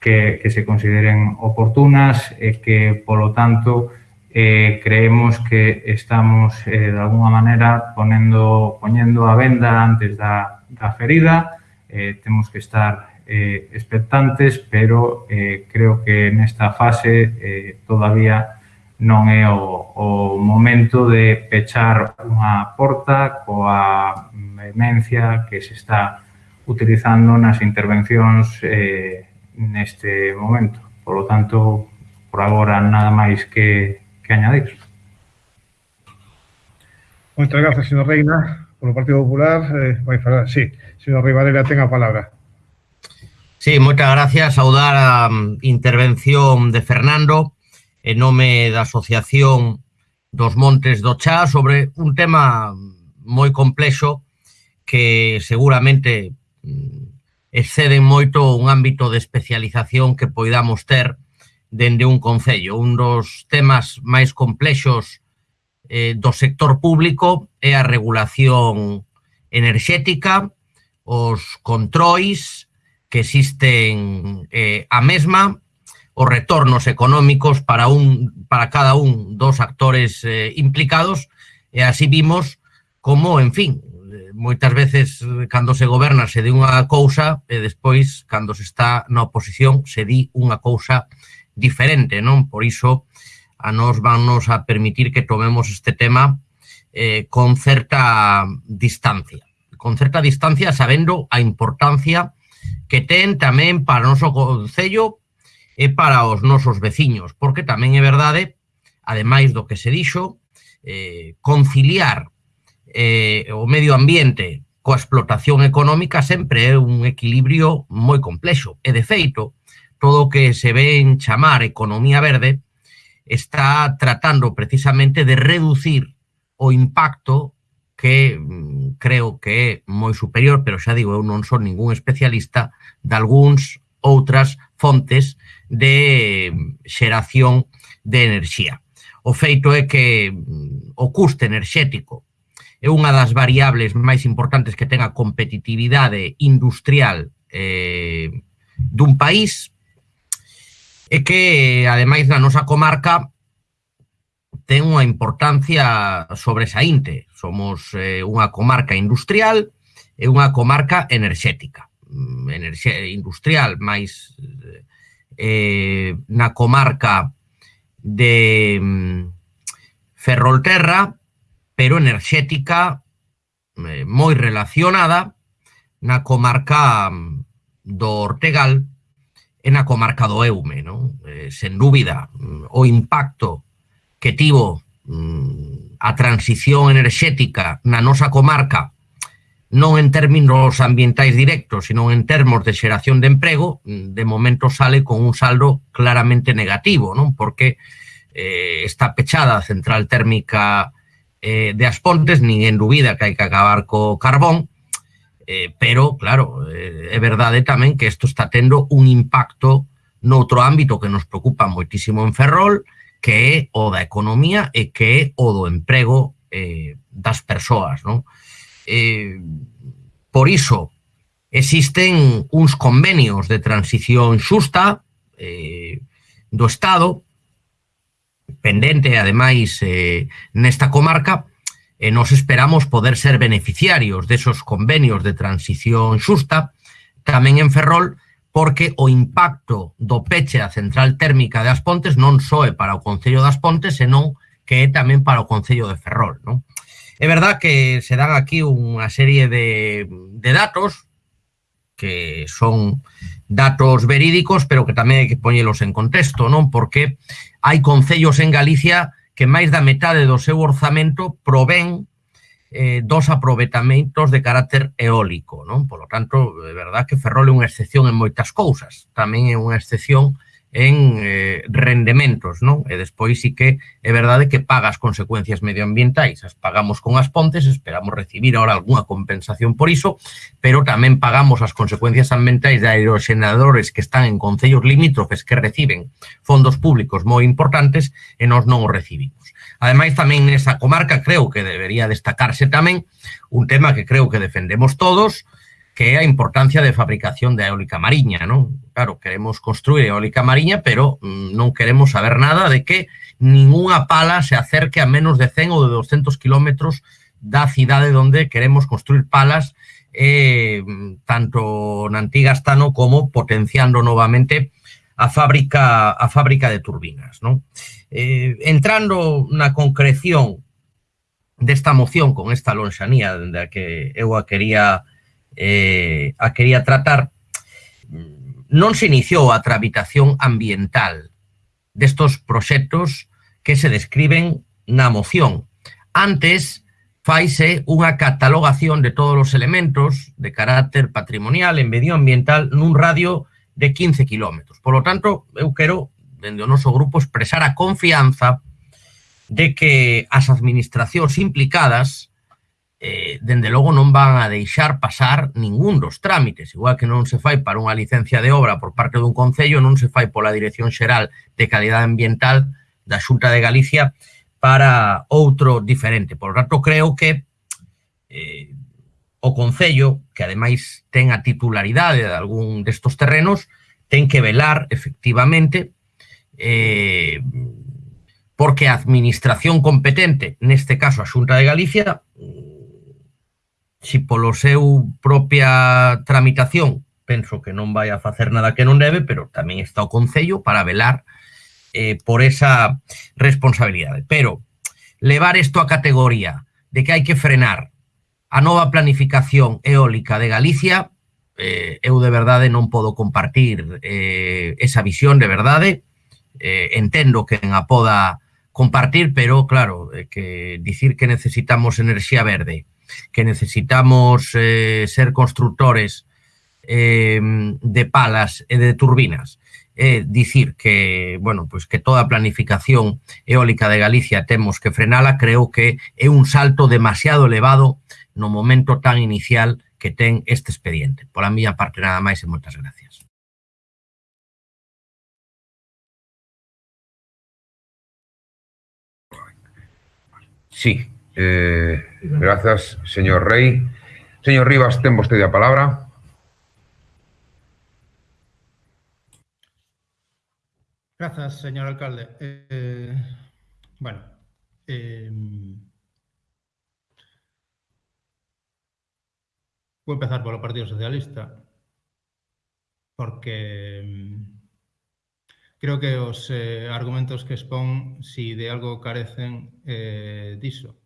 que, que se consideren oportunas e que, polo tanto, eh, creemos que estamos, eh, de alguna manera, ponendo, poñendo a venda antes da, da ferida. Eh, temos que estar eh, expectantes, pero eh, creo que nesta fase eh, todavía non é o, o momento de pechar unha porta coa vehemencia que se está utilizando nas intervencións eh, neste momento. Por lo tanto, por agora, nada máis que, que añadir. Moitas gracias, señor Reina. Polo Partido Popular, eh, vai falar, sí, señor Rivadela, ten a palabra. Sí, moitas gracias. Saudar a mm, intervención de Fernando e nome da Asociación dos Montes do Chá sobre un tema moi complexo que seguramente mm, exceden moito un ámbito de especialización que poidamos ter dende un concello. Un dos temas máis complexos eh, do sector público é a regulación enerxética, os controis que existen eh, a mesma os retornos económicos para, un, para cada un dos actores eh, implicados e así vimos como, en fin, moitas veces cando se goberna se di unha cousa e despois cando se está na oposición se di unha cousa diferente, non? Por iso a nos vannos a permitir que tomemos este tema eh, con certa distancia. Con certa distancia sabendo a importancia que ten tamén para o noso Concello, e para os nosos veciños, porque tamén é verdade, ademais do que se dixo, eh, conciliar eh, o medio ambiente coa explotación económica sempre é un equilibrio moi complexo. E, de feito, todo o que se ve en chamar economía verde está tratando precisamente de reducir o impacto que mm, creo que é moi superior, pero xa digo, eu non son ningún especialista de algúns outras fontes de xeración de enerxía. O feito é que mm, o custe enerxético é unha das variables máis importantes que ten a competitividade industrial eh, dun país e que, ademais, na nosa comarca ten unha importancia sobresaínte. Somos eh, unha comarca industrial e unha comarca enerxética. Mm, enerxe industrial máis eh, eh, na comarca de mm, Ferrolterra, pero enerxética eh, moi relacionada na comarca mm, do Ortegal e na comarca do Eume. Non? Eh, sen dúbida, mm, o impacto que tivo mm, a transición enerxética na nosa comarca non en términos ambientais directos, sino en termos de xeración de emprego, de momento sale con un saldo claramente negativo, non porque eh, está pechada a central térmica eh, de Aspontes, nin en dúbida que hai que acabar co carbón, eh, pero, claro, eh, é verdade tamén que isto está tendo un impacto noutro ámbito que nos preocupa moitísimo en Ferrol, que é o da economía e que é o do emprego eh, das persoas, non? eh, por iso existen uns convenios de transición xusta eh, do Estado, pendente, ademais, eh, nesta comarca, e nos esperamos poder ser beneficiarios desos convenios de transición xusta, tamén en Ferrol, porque o impacto do peche a central térmica de As Pontes non só é para o Concello das Pontes, senón que é tamén para o Concello de Ferrol. Non? É verdad que se dan aquí unha serie de, de datos que son datos verídicos, pero que tamén hai que poñelos en contexto, non? Porque hai concellos en Galicia que máis da metade do seu orzamento provén eh, dos aproveitamentos de carácter eólico, non? Por lo tanto, é verdad que Ferrol é unha excepción en moitas cousas, tamén é unha excepción en eh, rendementos, non? E despois sí que é verdade que paga as consecuencias medioambientais, as pagamos con as pontes, esperamos recibir ahora algunha compensación por iso, pero tamén pagamos as consecuencias ambientais de aeroxenadores que están en concellos limítrofes que reciben fondos públicos moi importantes e nós non os recibimos. Ademais, tamén nesa comarca creo que debería destacarse tamén un tema que creo que defendemos todos, que é a importancia de fabricación de eólica mariña, non? Claro, queremos construir eólica mariña, pero mm, non queremos saber nada de que ninguna pala se acerque a menos de 100 ou de 200 kilómetros da cidade onde queremos construir palas eh, tanto na antiga Astano como potenciando novamente a fábrica a fábrica de turbinas. Non? Eh, entrando na concreción desta moción con esta lonxanía da que eu a quería eh, a quería tratar, non se iniciou a tramitación ambiental destos proxectos que se describen na moción. Antes, faise unha catalogación de todos os elementos de carácter patrimonial e medioambiental nun radio de 15 kilómetros. Por lo tanto, eu quero, dende o noso grupo, expresar a confianza de que as administracións implicadas eh, dende logo non van a deixar pasar ningún dos trámites, igual que non se fai para unha licencia de obra por parte dun concello, non se fai pola Dirección Xeral de Calidade Ambiental da Xunta de Galicia para outro diferente. Por tanto, creo que eh, o Concello, que ademais ten a titularidade de algún destos terrenos, ten que velar, efectivamente, eh, porque a administración competente, neste caso a Xunta de Galicia, si polo seu propia tramitación penso que non vai a facer nada que non debe, pero tamén está o Concello para velar eh, por esa responsabilidade. Pero levar isto a categoría de que hai que frenar a nova planificación eólica de Galicia, eh, eu de verdade non podo compartir eh, esa visión de verdade, eh, entendo que en a poda compartir, pero claro, eh, que dicir que necesitamos enerxía verde que necesitamos eh, ser constructores eh, de palas e de turbinas é dicir que, bueno, pues que toda a planificación eólica de Galicia temos que frenala, creo que é un salto demasiado elevado no momento tan inicial que ten este expediente. Por a miña parte nada máis e moitas gracias. Sí. Eh, grazas, señor Rey. Señor Rivas, ten vostede a palabra. Grazas, señor alcalde. Eh, bueno, eh, vou empezar polo Partido Socialista porque mm, creo que os eh, argumentos que expón, si de algo carecen diso,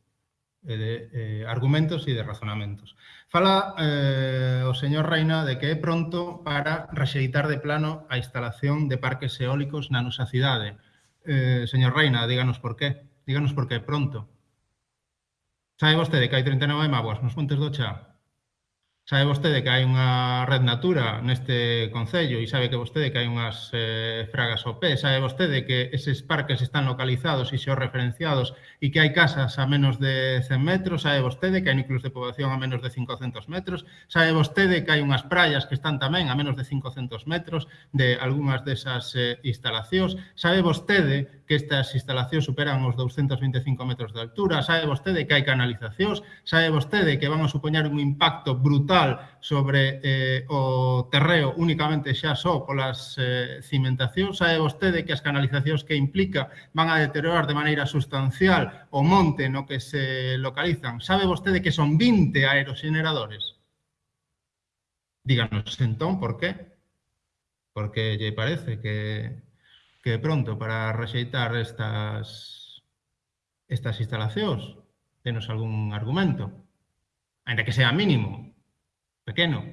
Eh, de eh, argumentos e de razonamentos. Fala eh, o señor Reina de que é pronto para rexeitar de plano a instalación de parques eólicos na nosa cidade. Eh, señor Reina, díganos por qué. Díganos por qué pronto. Sabe vostede que hai 39 mágoas nos Montes do Chá? Sabe vostede que hai unha red natura neste Concello e sabe que vostede que hai unhas eh, fragas OP, sabe vostede que eses parques están localizados e xeorreferenciados e que hai casas a menos de 100 metros, sabe vostede que hai núcleos de poboación a menos de 500 metros, sabe vostede que hai unhas praias que están tamén a menos de 500 metros de algunhas desas eh, instalacións, sabe vostede que estas instalacións superan os 225 metros de altura, sabe vostede que hai canalizacións, sabe vostede que van a supoñar un impacto brutal forestal sobre eh, o terreo únicamente xa só polas eh, cimentacións, sabe vostede que as canalizacións que implica van a deteriorar de maneira sustancial o monte no que se localizan. Sabe vostede que son 20 aerogeneradores? Díganos entón por qué. Porque lle parece que, que pronto para rexeitar estas, estas instalacións. Tenos algún argumento, ainda que sea mínimo, pequeno.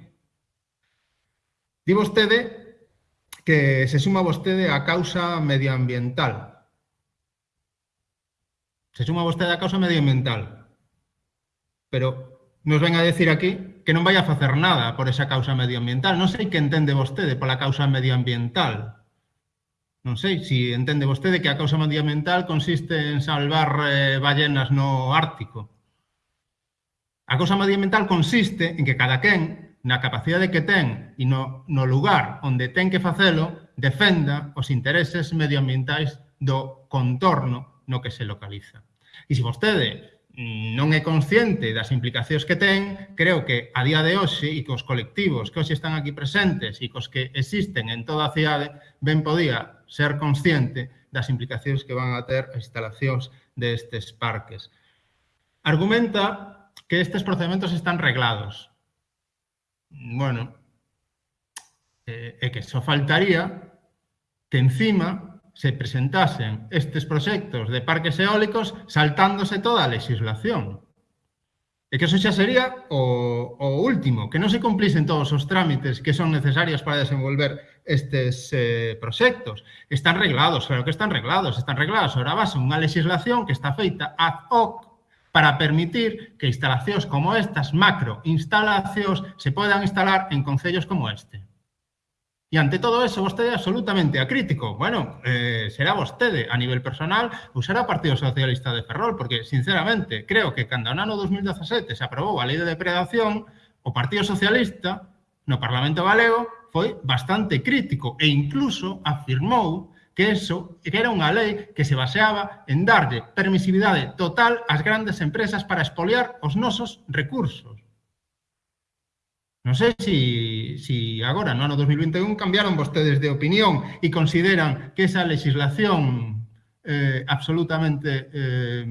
Di vostede que se suma vostede a causa medioambiental. Se suma vostede a causa medioambiental. Pero nos ven a decir aquí que non vai a facer nada por esa causa medioambiental. Non sei que entende vostede pola causa medioambiental. Non sei se si entende vostede que a causa medioambiental consiste en salvar eh, ballenas no Ártico. A cousa medioambiental consiste en que cada quen, na capacidade que ten e no, no lugar onde ten que facelo, defenda os intereses medioambientais do contorno no que se localiza. E se vostede non é consciente das implicacións que ten, creo que a día de hoxe e cos colectivos que hoxe están aquí presentes e cos que existen en toda a cidade, ben podía ser consciente das implicacións que van a ter as instalacións destes parques. Argumenta que estes procedementos están reglados. Bueno, eh, é que só faltaría que encima se presentasen estes proxectos de parques eólicos saltándose toda a legislación. E que eso xa sería o, o último, que non se cumplisen todos os trámites que son necesarios para desenvolver estes eh, proxectos. Están reglados, claro que están reglados, están reglados sobre a base unha legislación que está feita ad hoc para permitir que instalacións como estas, macro instalacións, se podan instalar en concellos como este. E ante todo eso, vostede é absolutamente acrítico. Bueno, eh, será vostede a nivel personal ou será o Partido Socialista de Ferrol, porque, sinceramente, creo que cando no ano 2017 se aprobou a lei de depredación, o Partido Socialista no Parlamento Galego foi bastante crítico e incluso afirmou que eso que era unha lei que se baseaba en darlle permisividade total ás grandes empresas para expoliar os nosos recursos. Non sei se, se agora, no ano 2021, cambiaron vostedes de opinión e consideran que esa legislación eh, absolutamente eh,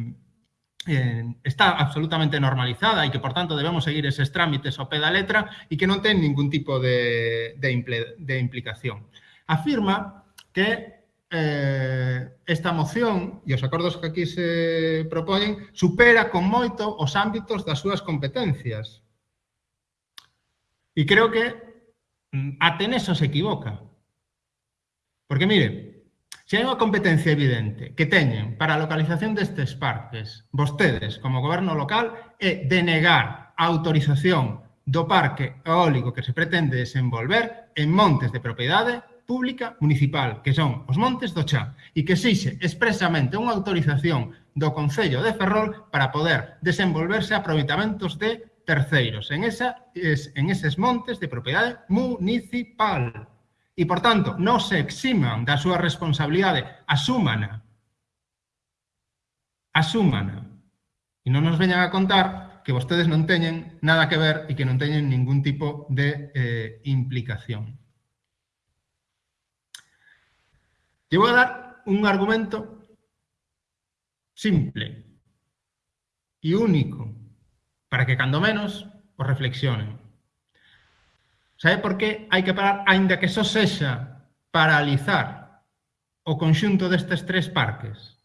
eh, está absolutamente normalizada e que, por tanto, debemos seguir eses trámites ao pé da letra e que non ten ningún tipo de, de, impl de implicación. Afirma que eh, esta moción e os acordos que aquí se propoñen supera con moito os ámbitos das súas competencias. E creo que mm, até neso se equivoca. Porque, mire, se hai unha competencia evidente que teñen para a localización destes parques, vostedes, como goberno local, é denegar a autorización do parque eólico que se pretende desenvolver en montes de propiedade pública municipal, que son os Montes do Chá, e que exixe expresamente unha autorización do Concello de Ferrol para poder desenvolverse aproveitamentos de terceiros en, esa, en eses montes de propiedade municipal. E, por tanto, non se eximan da súa responsabilidade, asúmana. Asúmana. E non nos veñan a contar que vostedes non teñen nada que ver e que non teñen ningún tipo de eh, implicación. Te vou dar un argumento simple e único para que, cando menos, o reflexionen. Sabe por que hai que parar, aínda que só sexa paralizar o conxunto destes tres parques?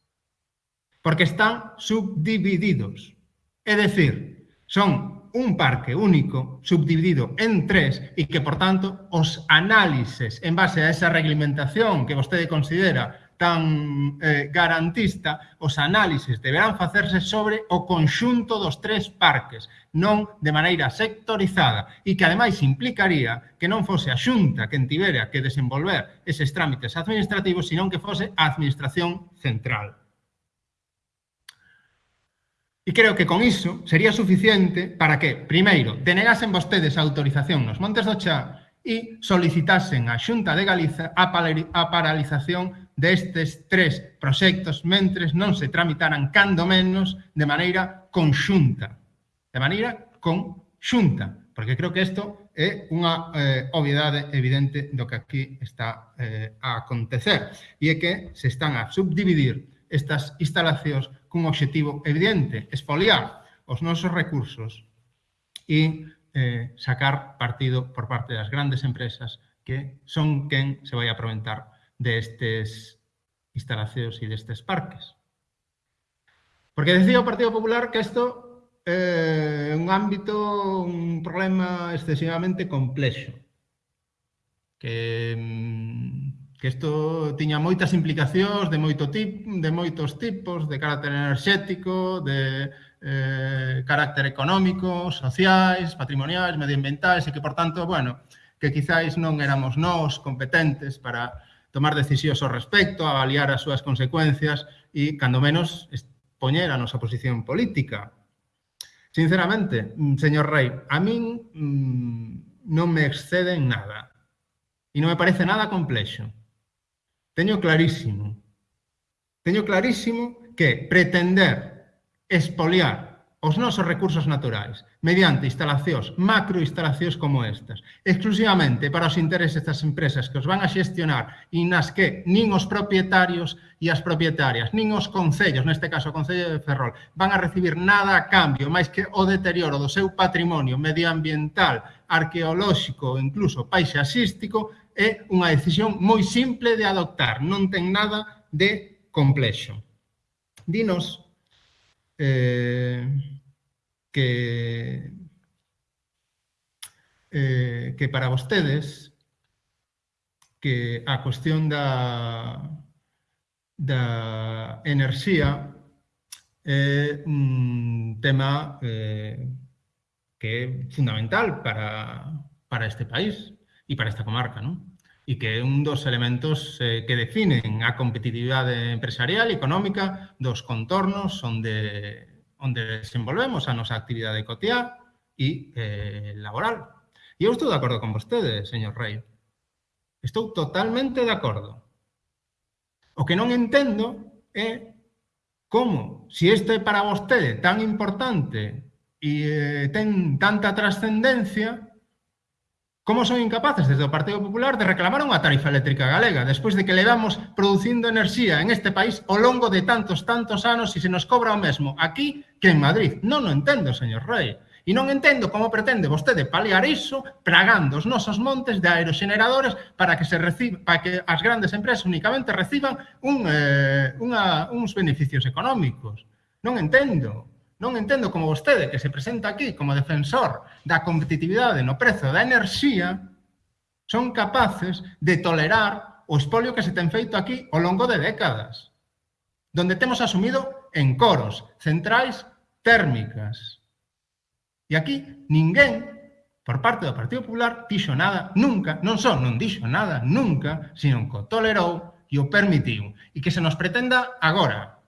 Porque están subdivididos. É decir, son un parque único subdividido en tres e que, por tanto, os análises en base a esa reglamentación que vostede considera tan eh, garantista, os análises deberán facerse sobre o conxunto dos tres parques, non de maneira sectorizada, e que ademais implicaría que non fose a xunta que tivera que desenvolver eses trámites administrativos, senón que fose a Administración Central. E creo que con iso sería suficiente para que, primeiro, denegasen vostedes a autorización nos Montes do Chá e solicitasen á Xunta de Galiza a, a paralización destes tres proxectos mentres non se tramitaran cando menos de maneira conxunta. De maneira conxunta, porque creo que isto é unha eh, obviedade evidente do que aquí está eh, a acontecer. E é que se están a subdividir estas instalacións cun obxectivo evidente, esfoliar os nosos recursos e eh, sacar partido por parte das grandes empresas que son quen se vai aproveitar destes instalacións e destes parques. Porque decía o Partido Popular que isto eh, é eh, un ámbito, un problema excesivamente complexo, que mm, que isto tiña moitas implicacións de moito tip, de moitos tipos, de carácter enerxético, de eh, carácter económico, sociais, patrimoniais, medioambientais, e que, por tanto, bueno, que quizáis non éramos nós competentes para tomar decisións ao respecto, avaliar as súas consecuencias e, cando menos, poñer a nosa posición política. Sinceramente, señor Rey, a min mmm, non me excede en nada e non me parece nada complexo. Teño clarísimo. Teño clarísimo que pretender espoliar os nosos recursos naturais mediante instalacións, macroinstalacións como estas, exclusivamente para os intereses das empresas que os van a xestionar e nas que nin os propietarios e as propietarias, nin os concellos, neste caso o Concello de Ferrol, van a recibir nada a cambio, máis que o deterioro do seu patrimonio medioambiental, arqueolóxico, incluso paisaxístico, é unha decisión moi simple de adoptar, non ten nada de complexo. Dinos eh, que, eh, que para vostedes que a cuestión da, da enerxía é un tema eh, que é fundamental para, para este país e para esta comarca, non? e que é un dos elementos eh, que definen a competitividade empresarial e económica dos contornos onde, onde desenvolvemos a nosa actividade cotiá e eh, laboral. E eu estou de acordo con vostede, señor Rey. Estou totalmente de acordo. O que non entendo é como, se isto é para vostede tan importante e eh, ten tanta trascendencia, Como son incapaces desde o Partido Popular de reclamar unha tarifa eléctrica galega despois de que levamos producindo enerxía en este país ao longo de tantos, tantos anos e se nos cobra o mesmo aquí que en Madrid. Non o entendo, señor Rey. E non entendo como pretende vostede paliar iso pragando os nosos montes de aeroxeneradores para que se reciba, para que as grandes empresas únicamente reciban un, eh, unha, uns beneficios económicos. Non entendo. Non entendo como vostede que se presenta aquí como defensor da competitividade no prezo da enerxía son capaces de tolerar o espolio que se ten feito aquí ao longo de décadas, donde temos asumido en coros, centrais térmicas. E aquí ninguén, por parte do Partido Popular, dixo nada nunca, non só non dixo nada nunca, sino que o tolerou e o permitiu. E que se nos pretenda agora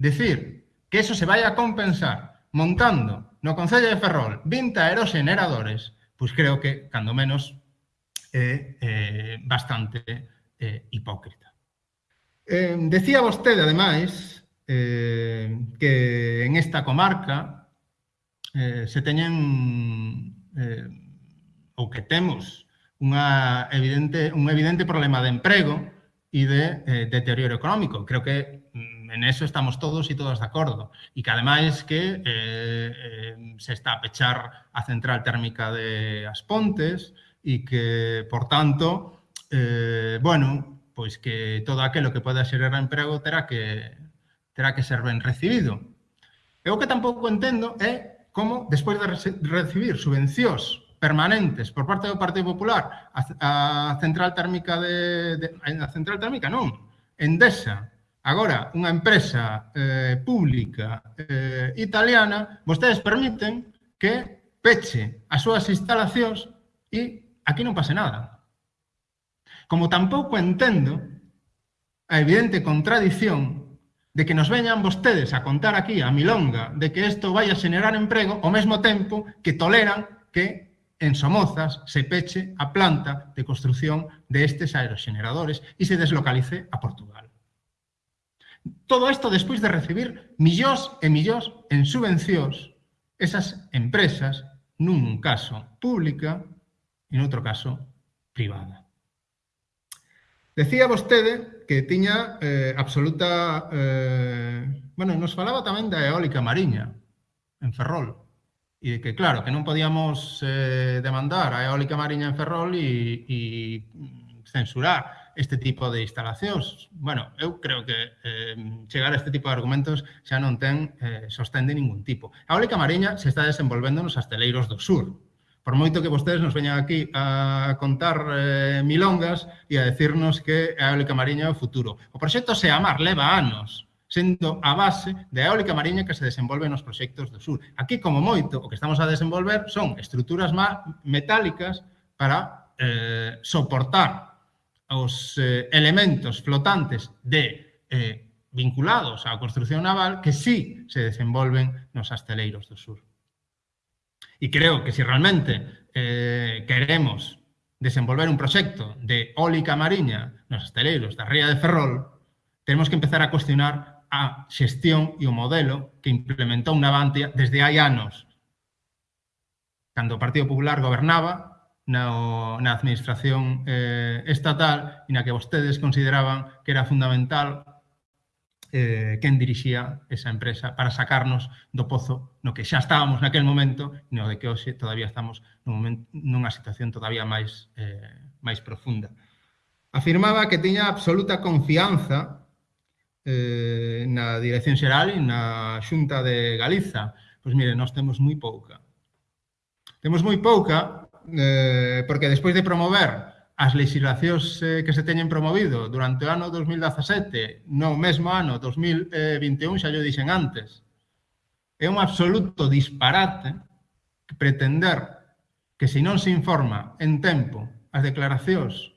decir que eso se vai a compensar montando no Concello de Ferrol 20 aeroxeneradores, pois creo que, cando menos, é eh, bastante eh, hipócrita. Eh, decía vostede, ademais, eh, que en esta comarca eh, se teñen eh, ou que temos unha evidente, un evidente problema de emprego e de eh, deterioro económico. Creo que en eso estamos todos e todas de acordo. E que ademais que eh, eh, se está a pechar a central térmica de As Pontes e que, por tanto, eh, bueno, pois que todo aquilo que poda xerar emprego terá que, terá que ser ben recibido. E o que tampouco entendo é ¿eh? como, despois de recibir subvencións permanentes por parte do Partido Popular a, a central térmica de, de a central térmica non, Endesa Agora, unha empresa eh, pública eh, italiana, vostedes permiten que peche as súas instalacións e aquí non pase nada. Como tampouco entendo a evidente contradición de que nos veñan vostedes a contar aquí a Milonga de que isto vai a xenerar emprego ao mesmo tempo que toleran que en Somozas se peche a planta de construción destes aerogeneradores e se deslocalice a Portugal. Todo isto despois de recibir millóns e millóns en subvencións esas empresas, nun caso pública e noutro caso privada. Decía vostede que tiña eh, absoluta... Eh, bueno, nos falaba tamén da eólica mariña en Ferrol e de que, claro, que non podíamos eh, demandar a eólica mariña en Ferrol e, e censurar este tipo de instalacións. Bueno, eu creo que eh, chegar a este tipo de argumentos xa non ten eh, sostén de ningún tipo. A eólica mariña se está desenvolvendo nos asteleiros do sur. Por moito que vostedes nos veñan aquí a contar eh, milongas e a decirnos que a eólica mariña é o futuro. O proxecto Seamar leva anos sendo a base da eólica mariña que se desenvolve nos proxectos do sur. Aquí, como moito, o que estamos a desenvolver son estruturas metálicas para eh, soportar os eh, elementos flotantes de eh, vinculados á construcción naval que sí se desenvolven nos asteleiros do sur. E creo que se si realmente eh, queremos desenvolver un proxecto de ólica mariña nos asteleiros da Ría de Ferrol, tenemos que empezar a cuestionar a xestión e o modelo que implementou Navantia desde hai anos. Cando o Partido Popular gobernaba, na, na administración eh, estatal e na que vostedes consideraban que era fundamental eh, quen dirixía esa empresa para sacarnos do pozo no que xa estábamos naquel momento e no de que hoxe todavía estamos nun momento, nunha situación todavía máis, eh, máis profunda. Afirmaba que tiña absoluta confianza eh, na Dirección Xeral e na Xunta de Galiza. Pois mire, nós temos moi pouca. Temos moi pouca eh, porque despois de promover as legislacións eh, que se teñen promovido durante o ano 2017, no mesmo ano 2021, xa yo dixen antes, é un absoluto disparate pretender que se non se informa en tempo as declaracións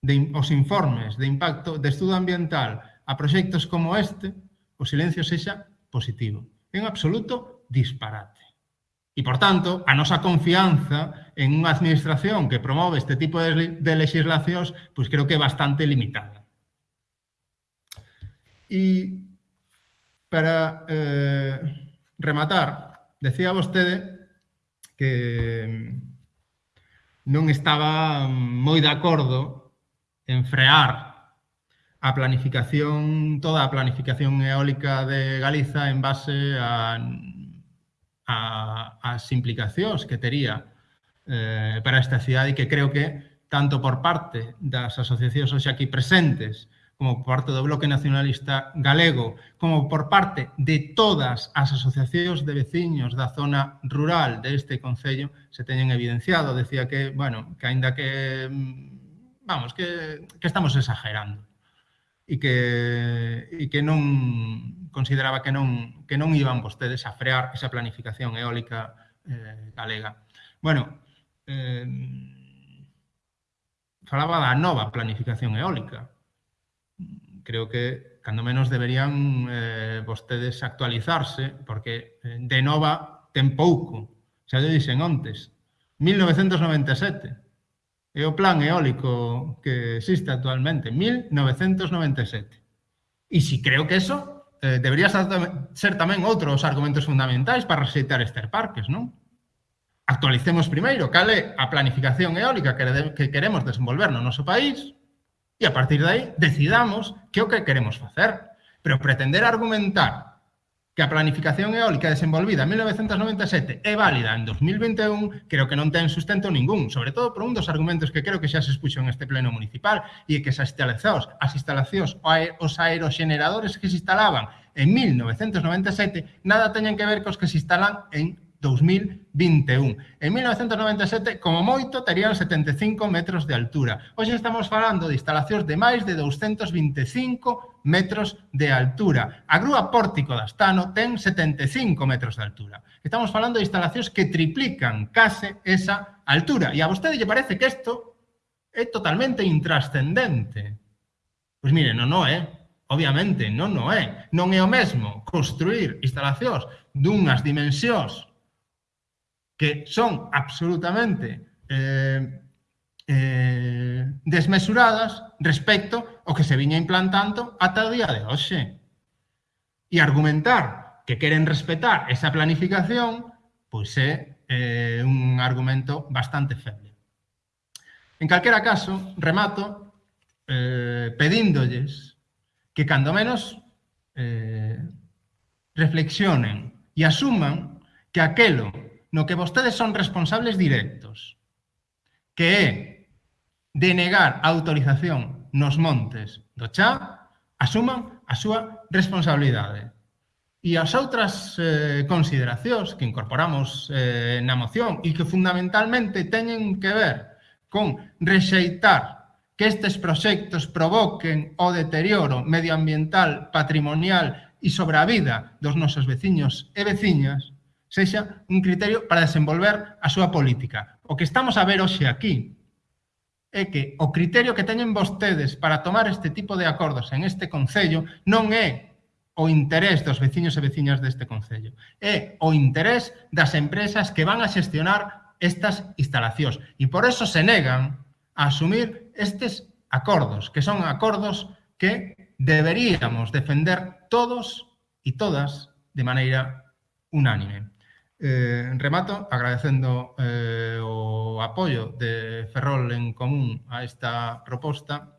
de, os informes de impacto de estudo ambiental a proxectos como este, o silencio sexa positivo. É un absoluto disparate. E, por tanto, a nosa confianza en unha administración que promove este tipo de, de legislacións, pois creo que é bastante limitada. E para eh, rematar, decía vostede que non estaba moi de acordo en frear a planificación, toda a planificación eólica de Galiza en base a a, as implicacións que tería eh, para esta cidade e que creo que tanto por parte das asociacións hoxe aquí presentes como por parte do Bloque Nacionalista Galego, como por parte de todas as asociacións de veciños da zona rural deste Concello, se teñen evidenciado. Decía que, bueno, que aínda que, mm, vamos, que, que estamos exagerando e que, e que non, consideraba que non, que non iban vostedes a frear esa planificación eólica eh, galega. Bueno, eh, falaba da nova planificación eólica. Creo que, cando menos, deberían eh, vostedes actualizarse, porque eh, de nova ten pouco. Xa lle dixen ontes, 1997. É o plan eólico que existe actualmente, 1997. E si creo que eso eh, debería ser tamén outro argumentos fundamentais para rexeitar estes parques, non? Actualicemos primeiro cal é a planificación eólica que, de, que queremos desenvolver no noso país e a partir de aí decidamos que é o que queremos facer. Pero pretender argumentar que a planificación eólica desenvolvida en 1997 é válida en 2021, creo que non ten sustento ningún, sobre todo por un dos argumentos que creo que xa se expuxo en este pleno municipal e que as instalacións, as instalacións os aeroxeneradores que se instalaban en 1997 nada teñen que ver cos que se instalan en 2021. En 1997, como moito, terían 75 metros de altura. Hoxe estamos falando de instalacións de máis de 225 metros de altura. A grúa pórtico da Astano ten 75 metros de altura. Estamos falando de instalacións que triplican case esa altura. E a vostede lle parece que isto é totalmente intrascendente. Pois mire, non, non é. Obviamente, non, non é. Non é o mesmo construir instalacións dunhas dimensións que son absolutamente eh, eh, desmesuradas respecto ao que se viña implantando ata o día de hoxe. E argumentar que queren respetar esa planificación pois é eh, un argumento bastante feble. En calquera caso, remato eh, pedíndolles que cando menos eh, reflexionen e asuman que aquelo no que vostedes son responsables directos, que é denegar a autorización nos montes do Chá, asuman a súa responsabilidade. E as outras eh, consideracións que incorporamos eh, na moción e que fundamentalmente teñen que ver con rexeitar que estes proxectos provoquen o deterioro medioambiental, patrimonial e sobre a vida dos nosos veciños e veciñas, sexa un criterio para desenvolver a súa política. O que estamos a ver hoxe aquí é que o criterio que teñen vostedes para tomar este tipo de acordos en este Concello non é o interés dos veciños e veciñas deste Concello. É o interés das empresas que van a xestionar estas instalacións. E por eso se negan a asumir estes acordos, que son acordos que deberíamos defender todos e todas de maneira unánime. Eh, remato agradecendo eh, o apoio de Ferrol en común a esta proposta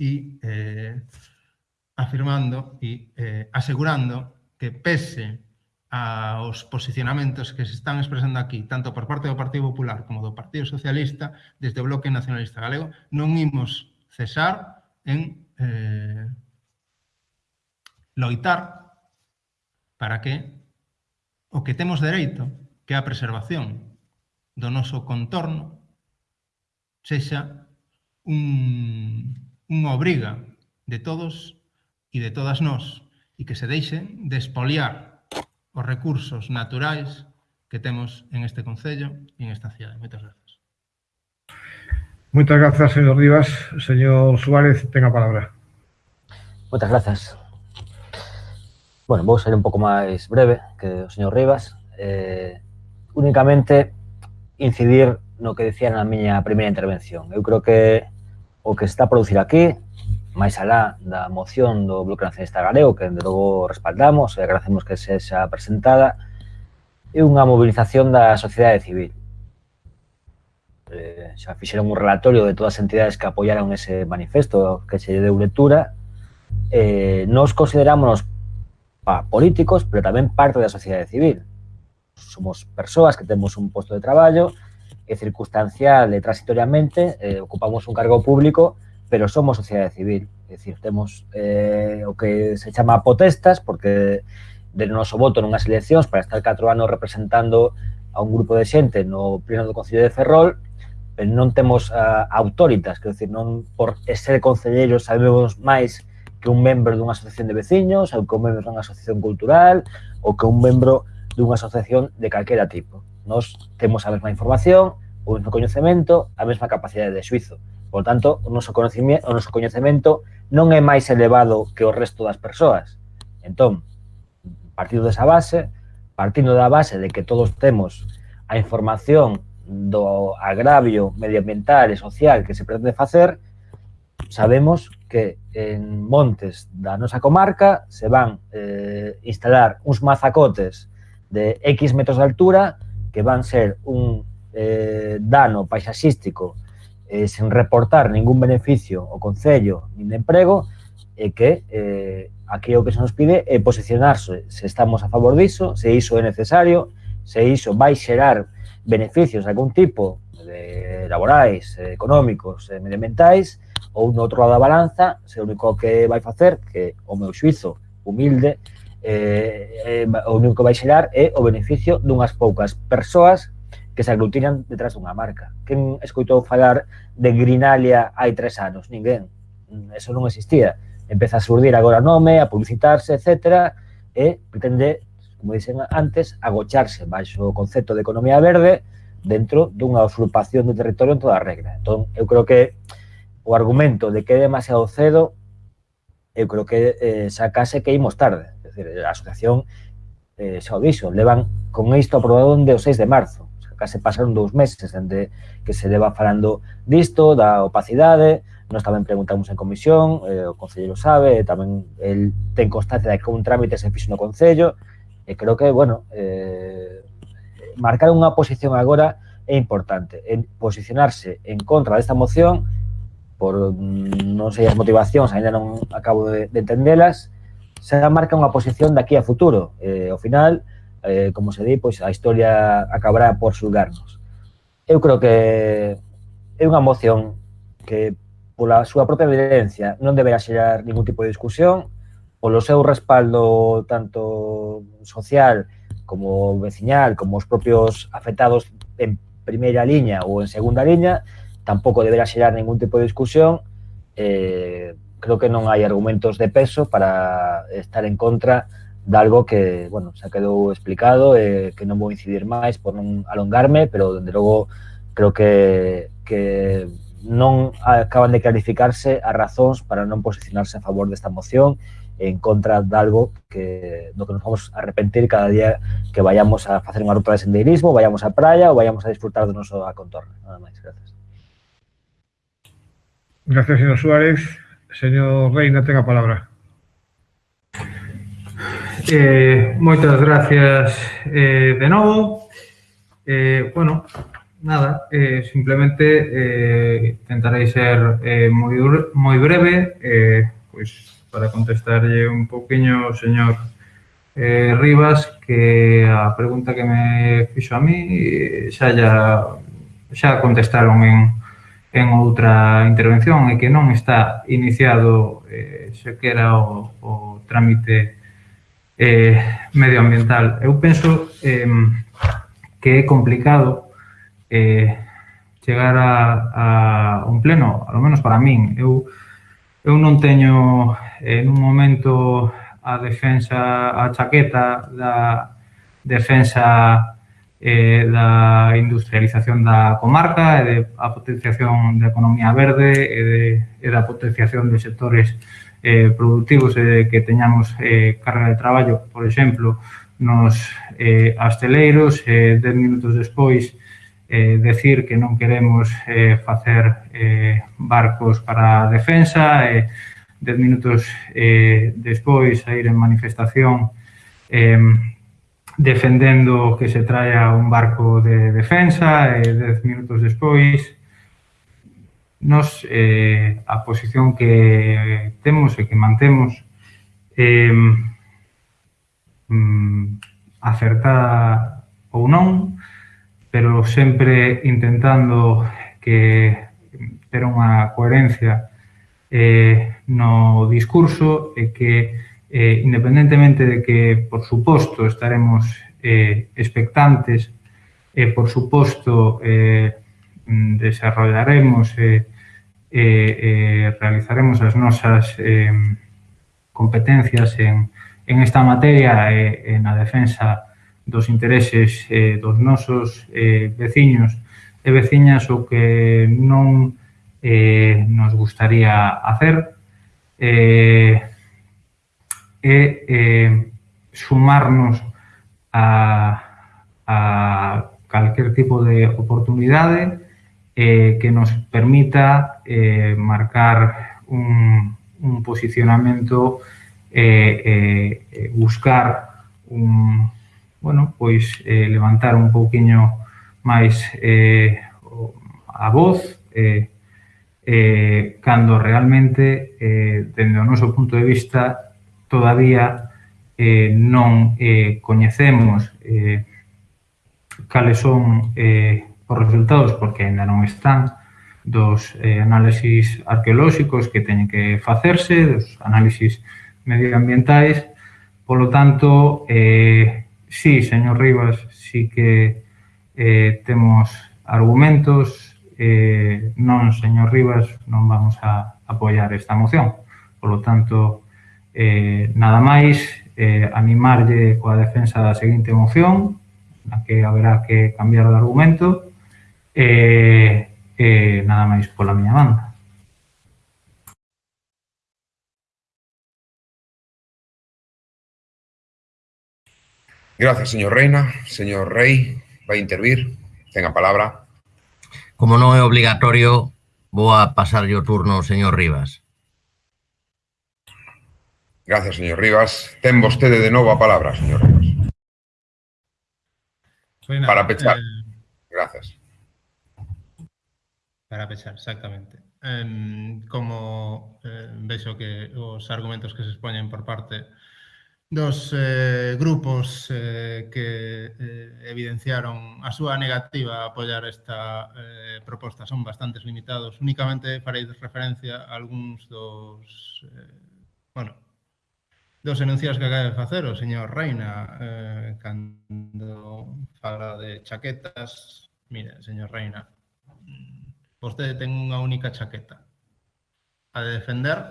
e eh, afirmando e eh, asegurando que pese aos posicionamentos que se están expresando aquí, tanto por parte do Partido Popular como do Partido Socialista, desde o Bloque Nacionalista Galego, non imos cesar en eh, loitar para que o que temos dereito, que é a preservación do noso contorno, sexa un, unha obriga de todos e de todas nós e que se deixen de espoliar os recursos naturais que temos en este Concello e en esta cidade. Moitas gracias. Moitas grazas, señor Rivas. Señor Suárez, ten a palabra. Moitas grazas. Bueno, vou ser un pouco máis breve que o señor Rivas. Eh, únicamente incidir no que dicía na miña primeira intervención. Eu creo que o que está a producir aquí, máis alá da moción do Bloque Nacionalista Galego, que de logo respaldamos e agradecemos que se xa presentada, é unha mobilización da sociedade civil. Eh, xa fixeron un relatorio de todas as entidades que apoiaron ese manifesto que se deu lectura. Eh, nos considerámonos pa políticos, pero tamén parte da sociedade civil. Somos persoas que temos un posto de traballo, e circunstancial e transitoriamente eh, ocupamos un cargo público, pero somos sociedade civil. É dicir, temos eh, o que se chama potestas, porque de noso voto nunhas eleccións para estar 4 anos representando a un grupo de xente no pleno do Concello de Ferrol, pero non temos uh, autoritas, quer dizer, non por ser concelleiros sabemos máis que un membro dunha asociación de veciños ou que un membro dunha asociación cultural ou que un membro dunha asociación de calquera tipo. Nos temos a mesma información, o mesmo coñecemento, a mesma capacidade de suizo. Por tanto, o noso, conocimiento, o noso coñecemento non é máis elevado que o resto das persoas. Entón, partindo desa base, partindo da base de que todos temos a información do agravio medioambiental e social que se pretende facer, sabemos que en montes da nosa comarca se van eh, instalar uns mazacotes de X metros de altura que van ser un eh, dano paisaxístico eh, sen reportar ningún beneficio ao Concello nin de emprego e que eh, aquí o que se nos pide é posicionarse. Se estamos a favor diso, se iso é necesario, se iso vai xerar beneficios de algún tipo de laborais, eh, económicos e medioambientais ou no outro lado da balanza, se o único que vai facer, que o meu xuizo humilde, eh, eh, o único que vai xerar é o beneficio dunhas poucas persoas que se aglutinan detrás dunha marca. Quen escoitou falar de Grinalia hai tres anos? Ninguén. Eso non existía. Empeza a surdir agora nome, a publicitarse, etc. E pretende, como dicen antes, agocharse baixo o concepto de economía verde dentro dunha usurpación do territorio en toda a regra. Entón, eu creo que o argumento de que é demasiado cedo, eu creo que eh, sacase que imos tarde. Es decir, a asociación eh, xa o dixo, levan con isto aprobado onde o 6 de marzo. O sea, case pasaron dous meses dende que se leva falando disto, da opacidade, nos tamén preguntamos en comisión, eh, o concello sabe, tamén el ten constancia de que un trámite se fixo no Concello, e creo que, bueno, eh, marcar unha posición agora é importante. En posicionarse en contra desta moción por mm, non sei as motivacións, ainda non acabo de, de entendelas, se marca unha posición daqui a futuro. Eh, ao final, eh, como se di, pois a historia acabará por xulgarnos. Eu creo que é unha moción que pola súa propia evidencia non deberá xerar ningún tipo de discusión, polo seu respaldo tanto social como veciñal, como os propios afectados en primeira liña ou en segunda liña, tampouco deberá xerar ningún tipo de discusión, eh, creo que non hai argumentos de peso para estar en contra de algo que, bueno, xa quedou explicado, eh, que non vou incidir máis por non alongarme, pero, dende logo, creo que, que non acaban de clarificarse as razóns para non posicionarse a favor desta moción en contra de algo que do que nos vamos a arrepentir cada día que vayamos a facer unha ruta de sendeirismo, vayamos á praia ou vayamos a disfrutar do noso contorno. Nada máis, gracias. Gracias, señor Suárez. Señor Reina, tenga a palabra. Eh, moitas gracias eh, de novo. Eh, bueno, nada, eh, simplemente eh, intentarei ser eh, moi, moi breve eh, pois para contestarlle un poquinho ao señor eh, Rivas que a pregunta que me fixo a mí eh, xa ya, xa contestaron en, ten outra intervención e que non está iniciado eh, sequera o, o trámite eh, medioambiental. Eu penso eh, que é complicado eh, chegar a, a un pleno, ao menos para min. Eu, eu non teño eh, en un momento a defensa, a chaqueta da defensa eh, da industrialización da comarca e de a potenciación da economía verde e, de, e da potenciación dos sectores eh, productivos e que teñamos eh, carga de traballo, por exemplo, nos eh, asteleiros, eh, dez minutos despois, eh, decir que non queremos eh, facer eh, barcos para a defensa, eh, dez minutos eh, despois a ir en manifestación eh, defendendo que se traia un barco de defensa e dez minutos despois nos eh, a posición que temos e que mantemos eh, mm, acertada ou non pero sempre intentando que ter unha coherencia eh, no discurso e que eh, independentemente de que, por suposto, estaremos eh, expectantes, e, eh, por suposto, eh, mm, desarrollaremos e eh, eh, realizaremos as nosas eh, competencias en, en esta materia e eh, na defensa dos intereses eh, dos nosos eh, veciños e veciñas o que non eh, nos gustaría hacer. Eh, é eh, sumarnos a, a calquer tipo de oportunidade eh, que nos permita eh, marcar un, un posicionamento eh, eh, buscar un, bueno, pois eh, levantar un pouquiño máis eh, a voz eh, eh, cando realmente eh, dende o noso punto de vista todavía eh, non eh, coñecemos eh, cales son eh, os resultados, porque ainda non están, dos eh, análisis arqueolóxicos que teñen que facerse, dos análisis medioambientais. Polo tanto, eh, sí, señor Rivas, sí que eh, temos argumentos, eh, non, señor Rivas, non vamos a apoiar esta moción. Por lo tanto, Eh, nada máis, eh, animarlle coa defensa da seguinte moción, na que haberá que cambiar de argumento, eh, e eh, eh, nada máis pola miña banda. Gracias, señor Reina. Señor Rey, vai intervir. Ten a palabra. Como non é obligatorio, vou a pasarlle o turno ao señor Rivas. Grazas, señor Rivas. Ten vostede de novo a palabra, señor Rivas. Reina, para pechar. Eh, Grazas. Para pechar, exactamente. Eh, como eh, vexo que os argumentos que se expoñen por parte dos eh, grupos eh, que eh, evidenciaron a súa negativa a apoiar esta eh, proposta son bastantes limitados. Únicamente farei referencia a algúns dos... Eh, bueno, dos enunciados que acaba de facer o señor Reina eh, cando fala de chaquetas. Mire, señor Reina vostede ten unha única chaqueta a de defender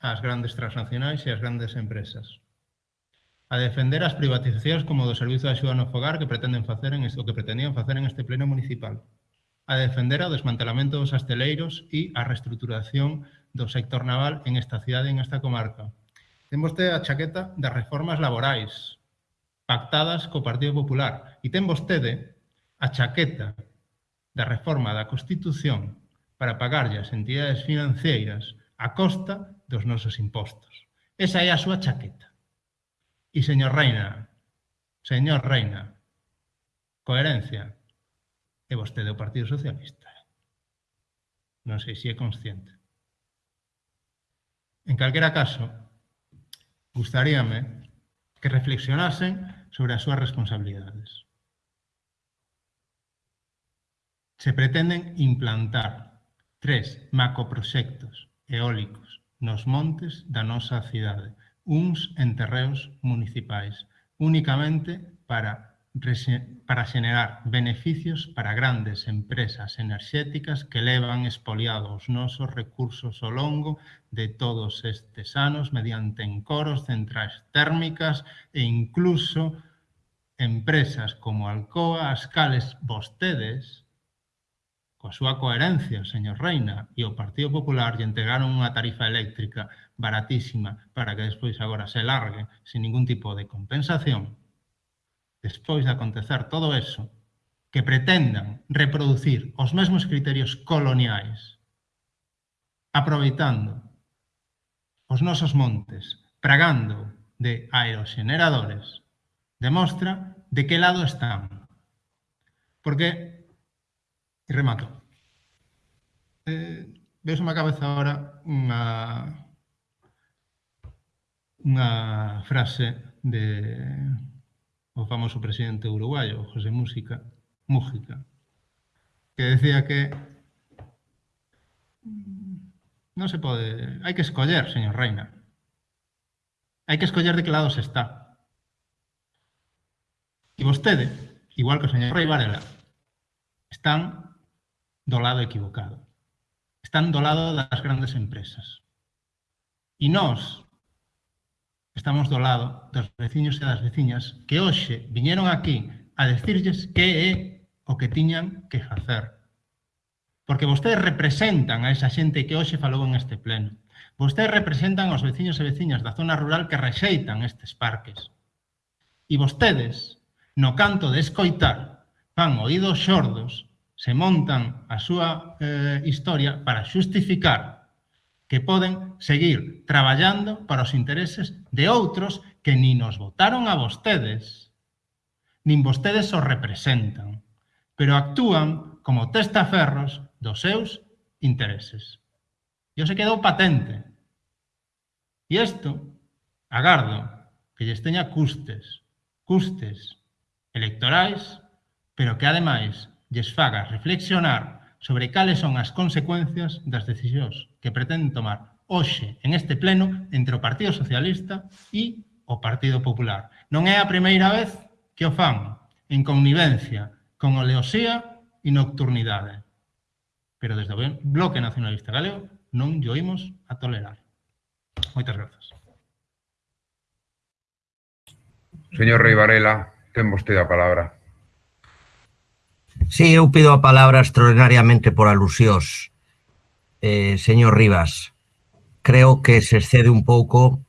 as grandes transnacionais e as grandes empresas a defender as privatizacións como do Servizo de Axuda no Fogar que pretenden facer en isto que pretendían facer en este pleno municipal a defender o desmantelamento dos asteleiros e a reestruturación do sector naval en esta cidade e en esta comarca ten vostede a chaqueta das reformas laborais pactadas co Partido Popular e ten vostede a chaqueta da reforma da Constitución para pagarlle as entidades financeiras a costa dos nosos impostos. Esa é a súa chaqueta. E, señor Reina, señor Reina, coherencia, é vostede o Partido Socialista. Non sei se é consciente. En calquera caso, gustaríame que reflexionasen sobre as súas responsabilidades. Se pretenden implantar tres macroproxectos eólicos nos montes da nosa cidade, uns en terreos municipais, únicamente para para xenerar beneficios para grandes empresas enerxéticas que levan espoliados os nosos recursos ao longo de todos estes anos mediante encoros, centrais térmicas e incluso empresas como Alcoa, as cales vostedes, coa súa coherencia, señor Reina, e o Partido Popular lle entregaron unha tarifa eléctrica baratísima para que despois agora se largue sin ningún tipo de compensación, despois de acontecer todo eso, que pretendan reproducir os mesmos criterios coloniais, aproveitando os nosos montes, pragando de aerogeneradores, demostra de que lado están. Porque, e remato, eh, veo a cabeza ahora unha unha frase de o famoso presidente uruguayo, José Música, Mújica, que decía que non se pode... Hai que escoller, señor Reina. Hai que escoller de que lado se está. E vostede, igual que o señor Rei Varela, están do lado equivocado. Están do lado das grandes empresas. E nós estamos do lado dos veciños e das veciñas que hoxe viñeron aquí a decirles que é o que tiñan que facer. Porque vostedes representan a esa xente que hoxe falou en este pleno. Vostedes representan aos veciños e veciñas da zona rural que rexeitan estes parques. E vostedes, no canto de escoitar, van oídos xordos, se montan a súa eh, historia para xustificar que poden seguir traballando para os intereses de outros que ni nos votaron a vostedes, nin vostedes os representan, pero actúan como testaferros dos seus intereses. E se quedou patente. E isto, agardo, que lles teña custes, custes electorais, pero que ademais lles faga reflexionar sobre cales son as consecuencias das decisións que pretenden tomar hoxe en este pleno entre o Partido Socialista e o Partido Popular. Non é a primeira vez que o fan en connivencia con oleosía e nocturnidade. Pero desde o Bloque Nacionalista Galego non lle oímos a tolerar. Moitas grazas. Señor Rei Varela, ten vostede a palabra. Sí, eu pido a palabra extraordinariamente por alusións. Eh, señor Rivas, creo que se excede un pouco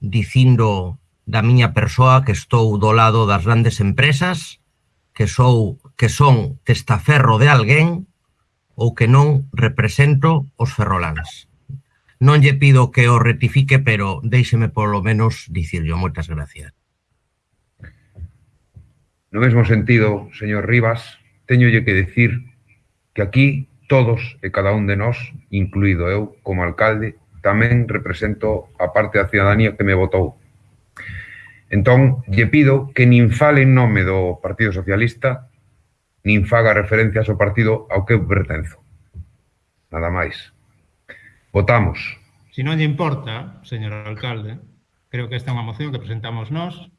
dicindo da miña persoa que estou do lado das grandes empresas, que sou que son testaferro de alguén ou que non represento os ferrolans. Non lle pido que o retifique, pero déixeme polo menos dicirlo. Moitas gracias. No mesmo sentido, señor Rivas, teñolle que decir que aquí todos e cada un de nós, incluído eu como alcalde, tamén represento a parte da ciudadanía que me votou. Entón, lle pido que nin fale en nome do Partido Socialista, nin faga referencias ao partido ao que eu pertenzo. Nada máis. Votamos. Se si non lle importa, señor alcalde, creo que esta é unha moción que presentamos nós,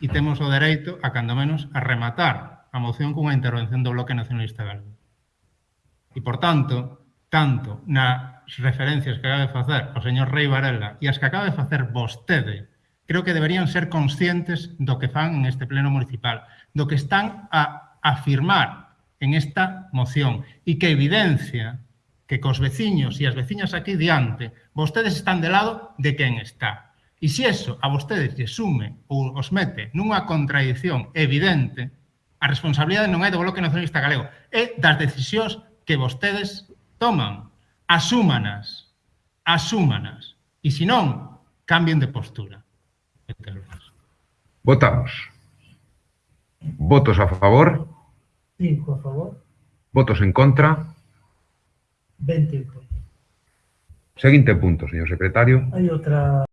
e temos o dereito, a cando menos, a rematar a moción cunha intervención do Bloque Nacionalista Galego. E, por tanto, tanto nas referencias que acaba de facer o señor Rei Varela e as que acaba de facer vostede, creo que deberían ser conscientes do que fan en este pleno municipal, do que están a afirmar en esta moción e que evidencia que cos veciños e as veciñas aquí diante vostedes están de lado de quen está E se eso a vostedes lle sume ou os mete nunha contradición evidente, a responsabilidade non é do Bloque Nacionalista Galego, é das decisións que vostedes toman. Asúmanas, asúmanas. E se non, cambien de postura. Votamos. Votos a favor. 5 a favor. Votos en contra. 20 en contra. Seguinte punto, señor secretario. Hai outra...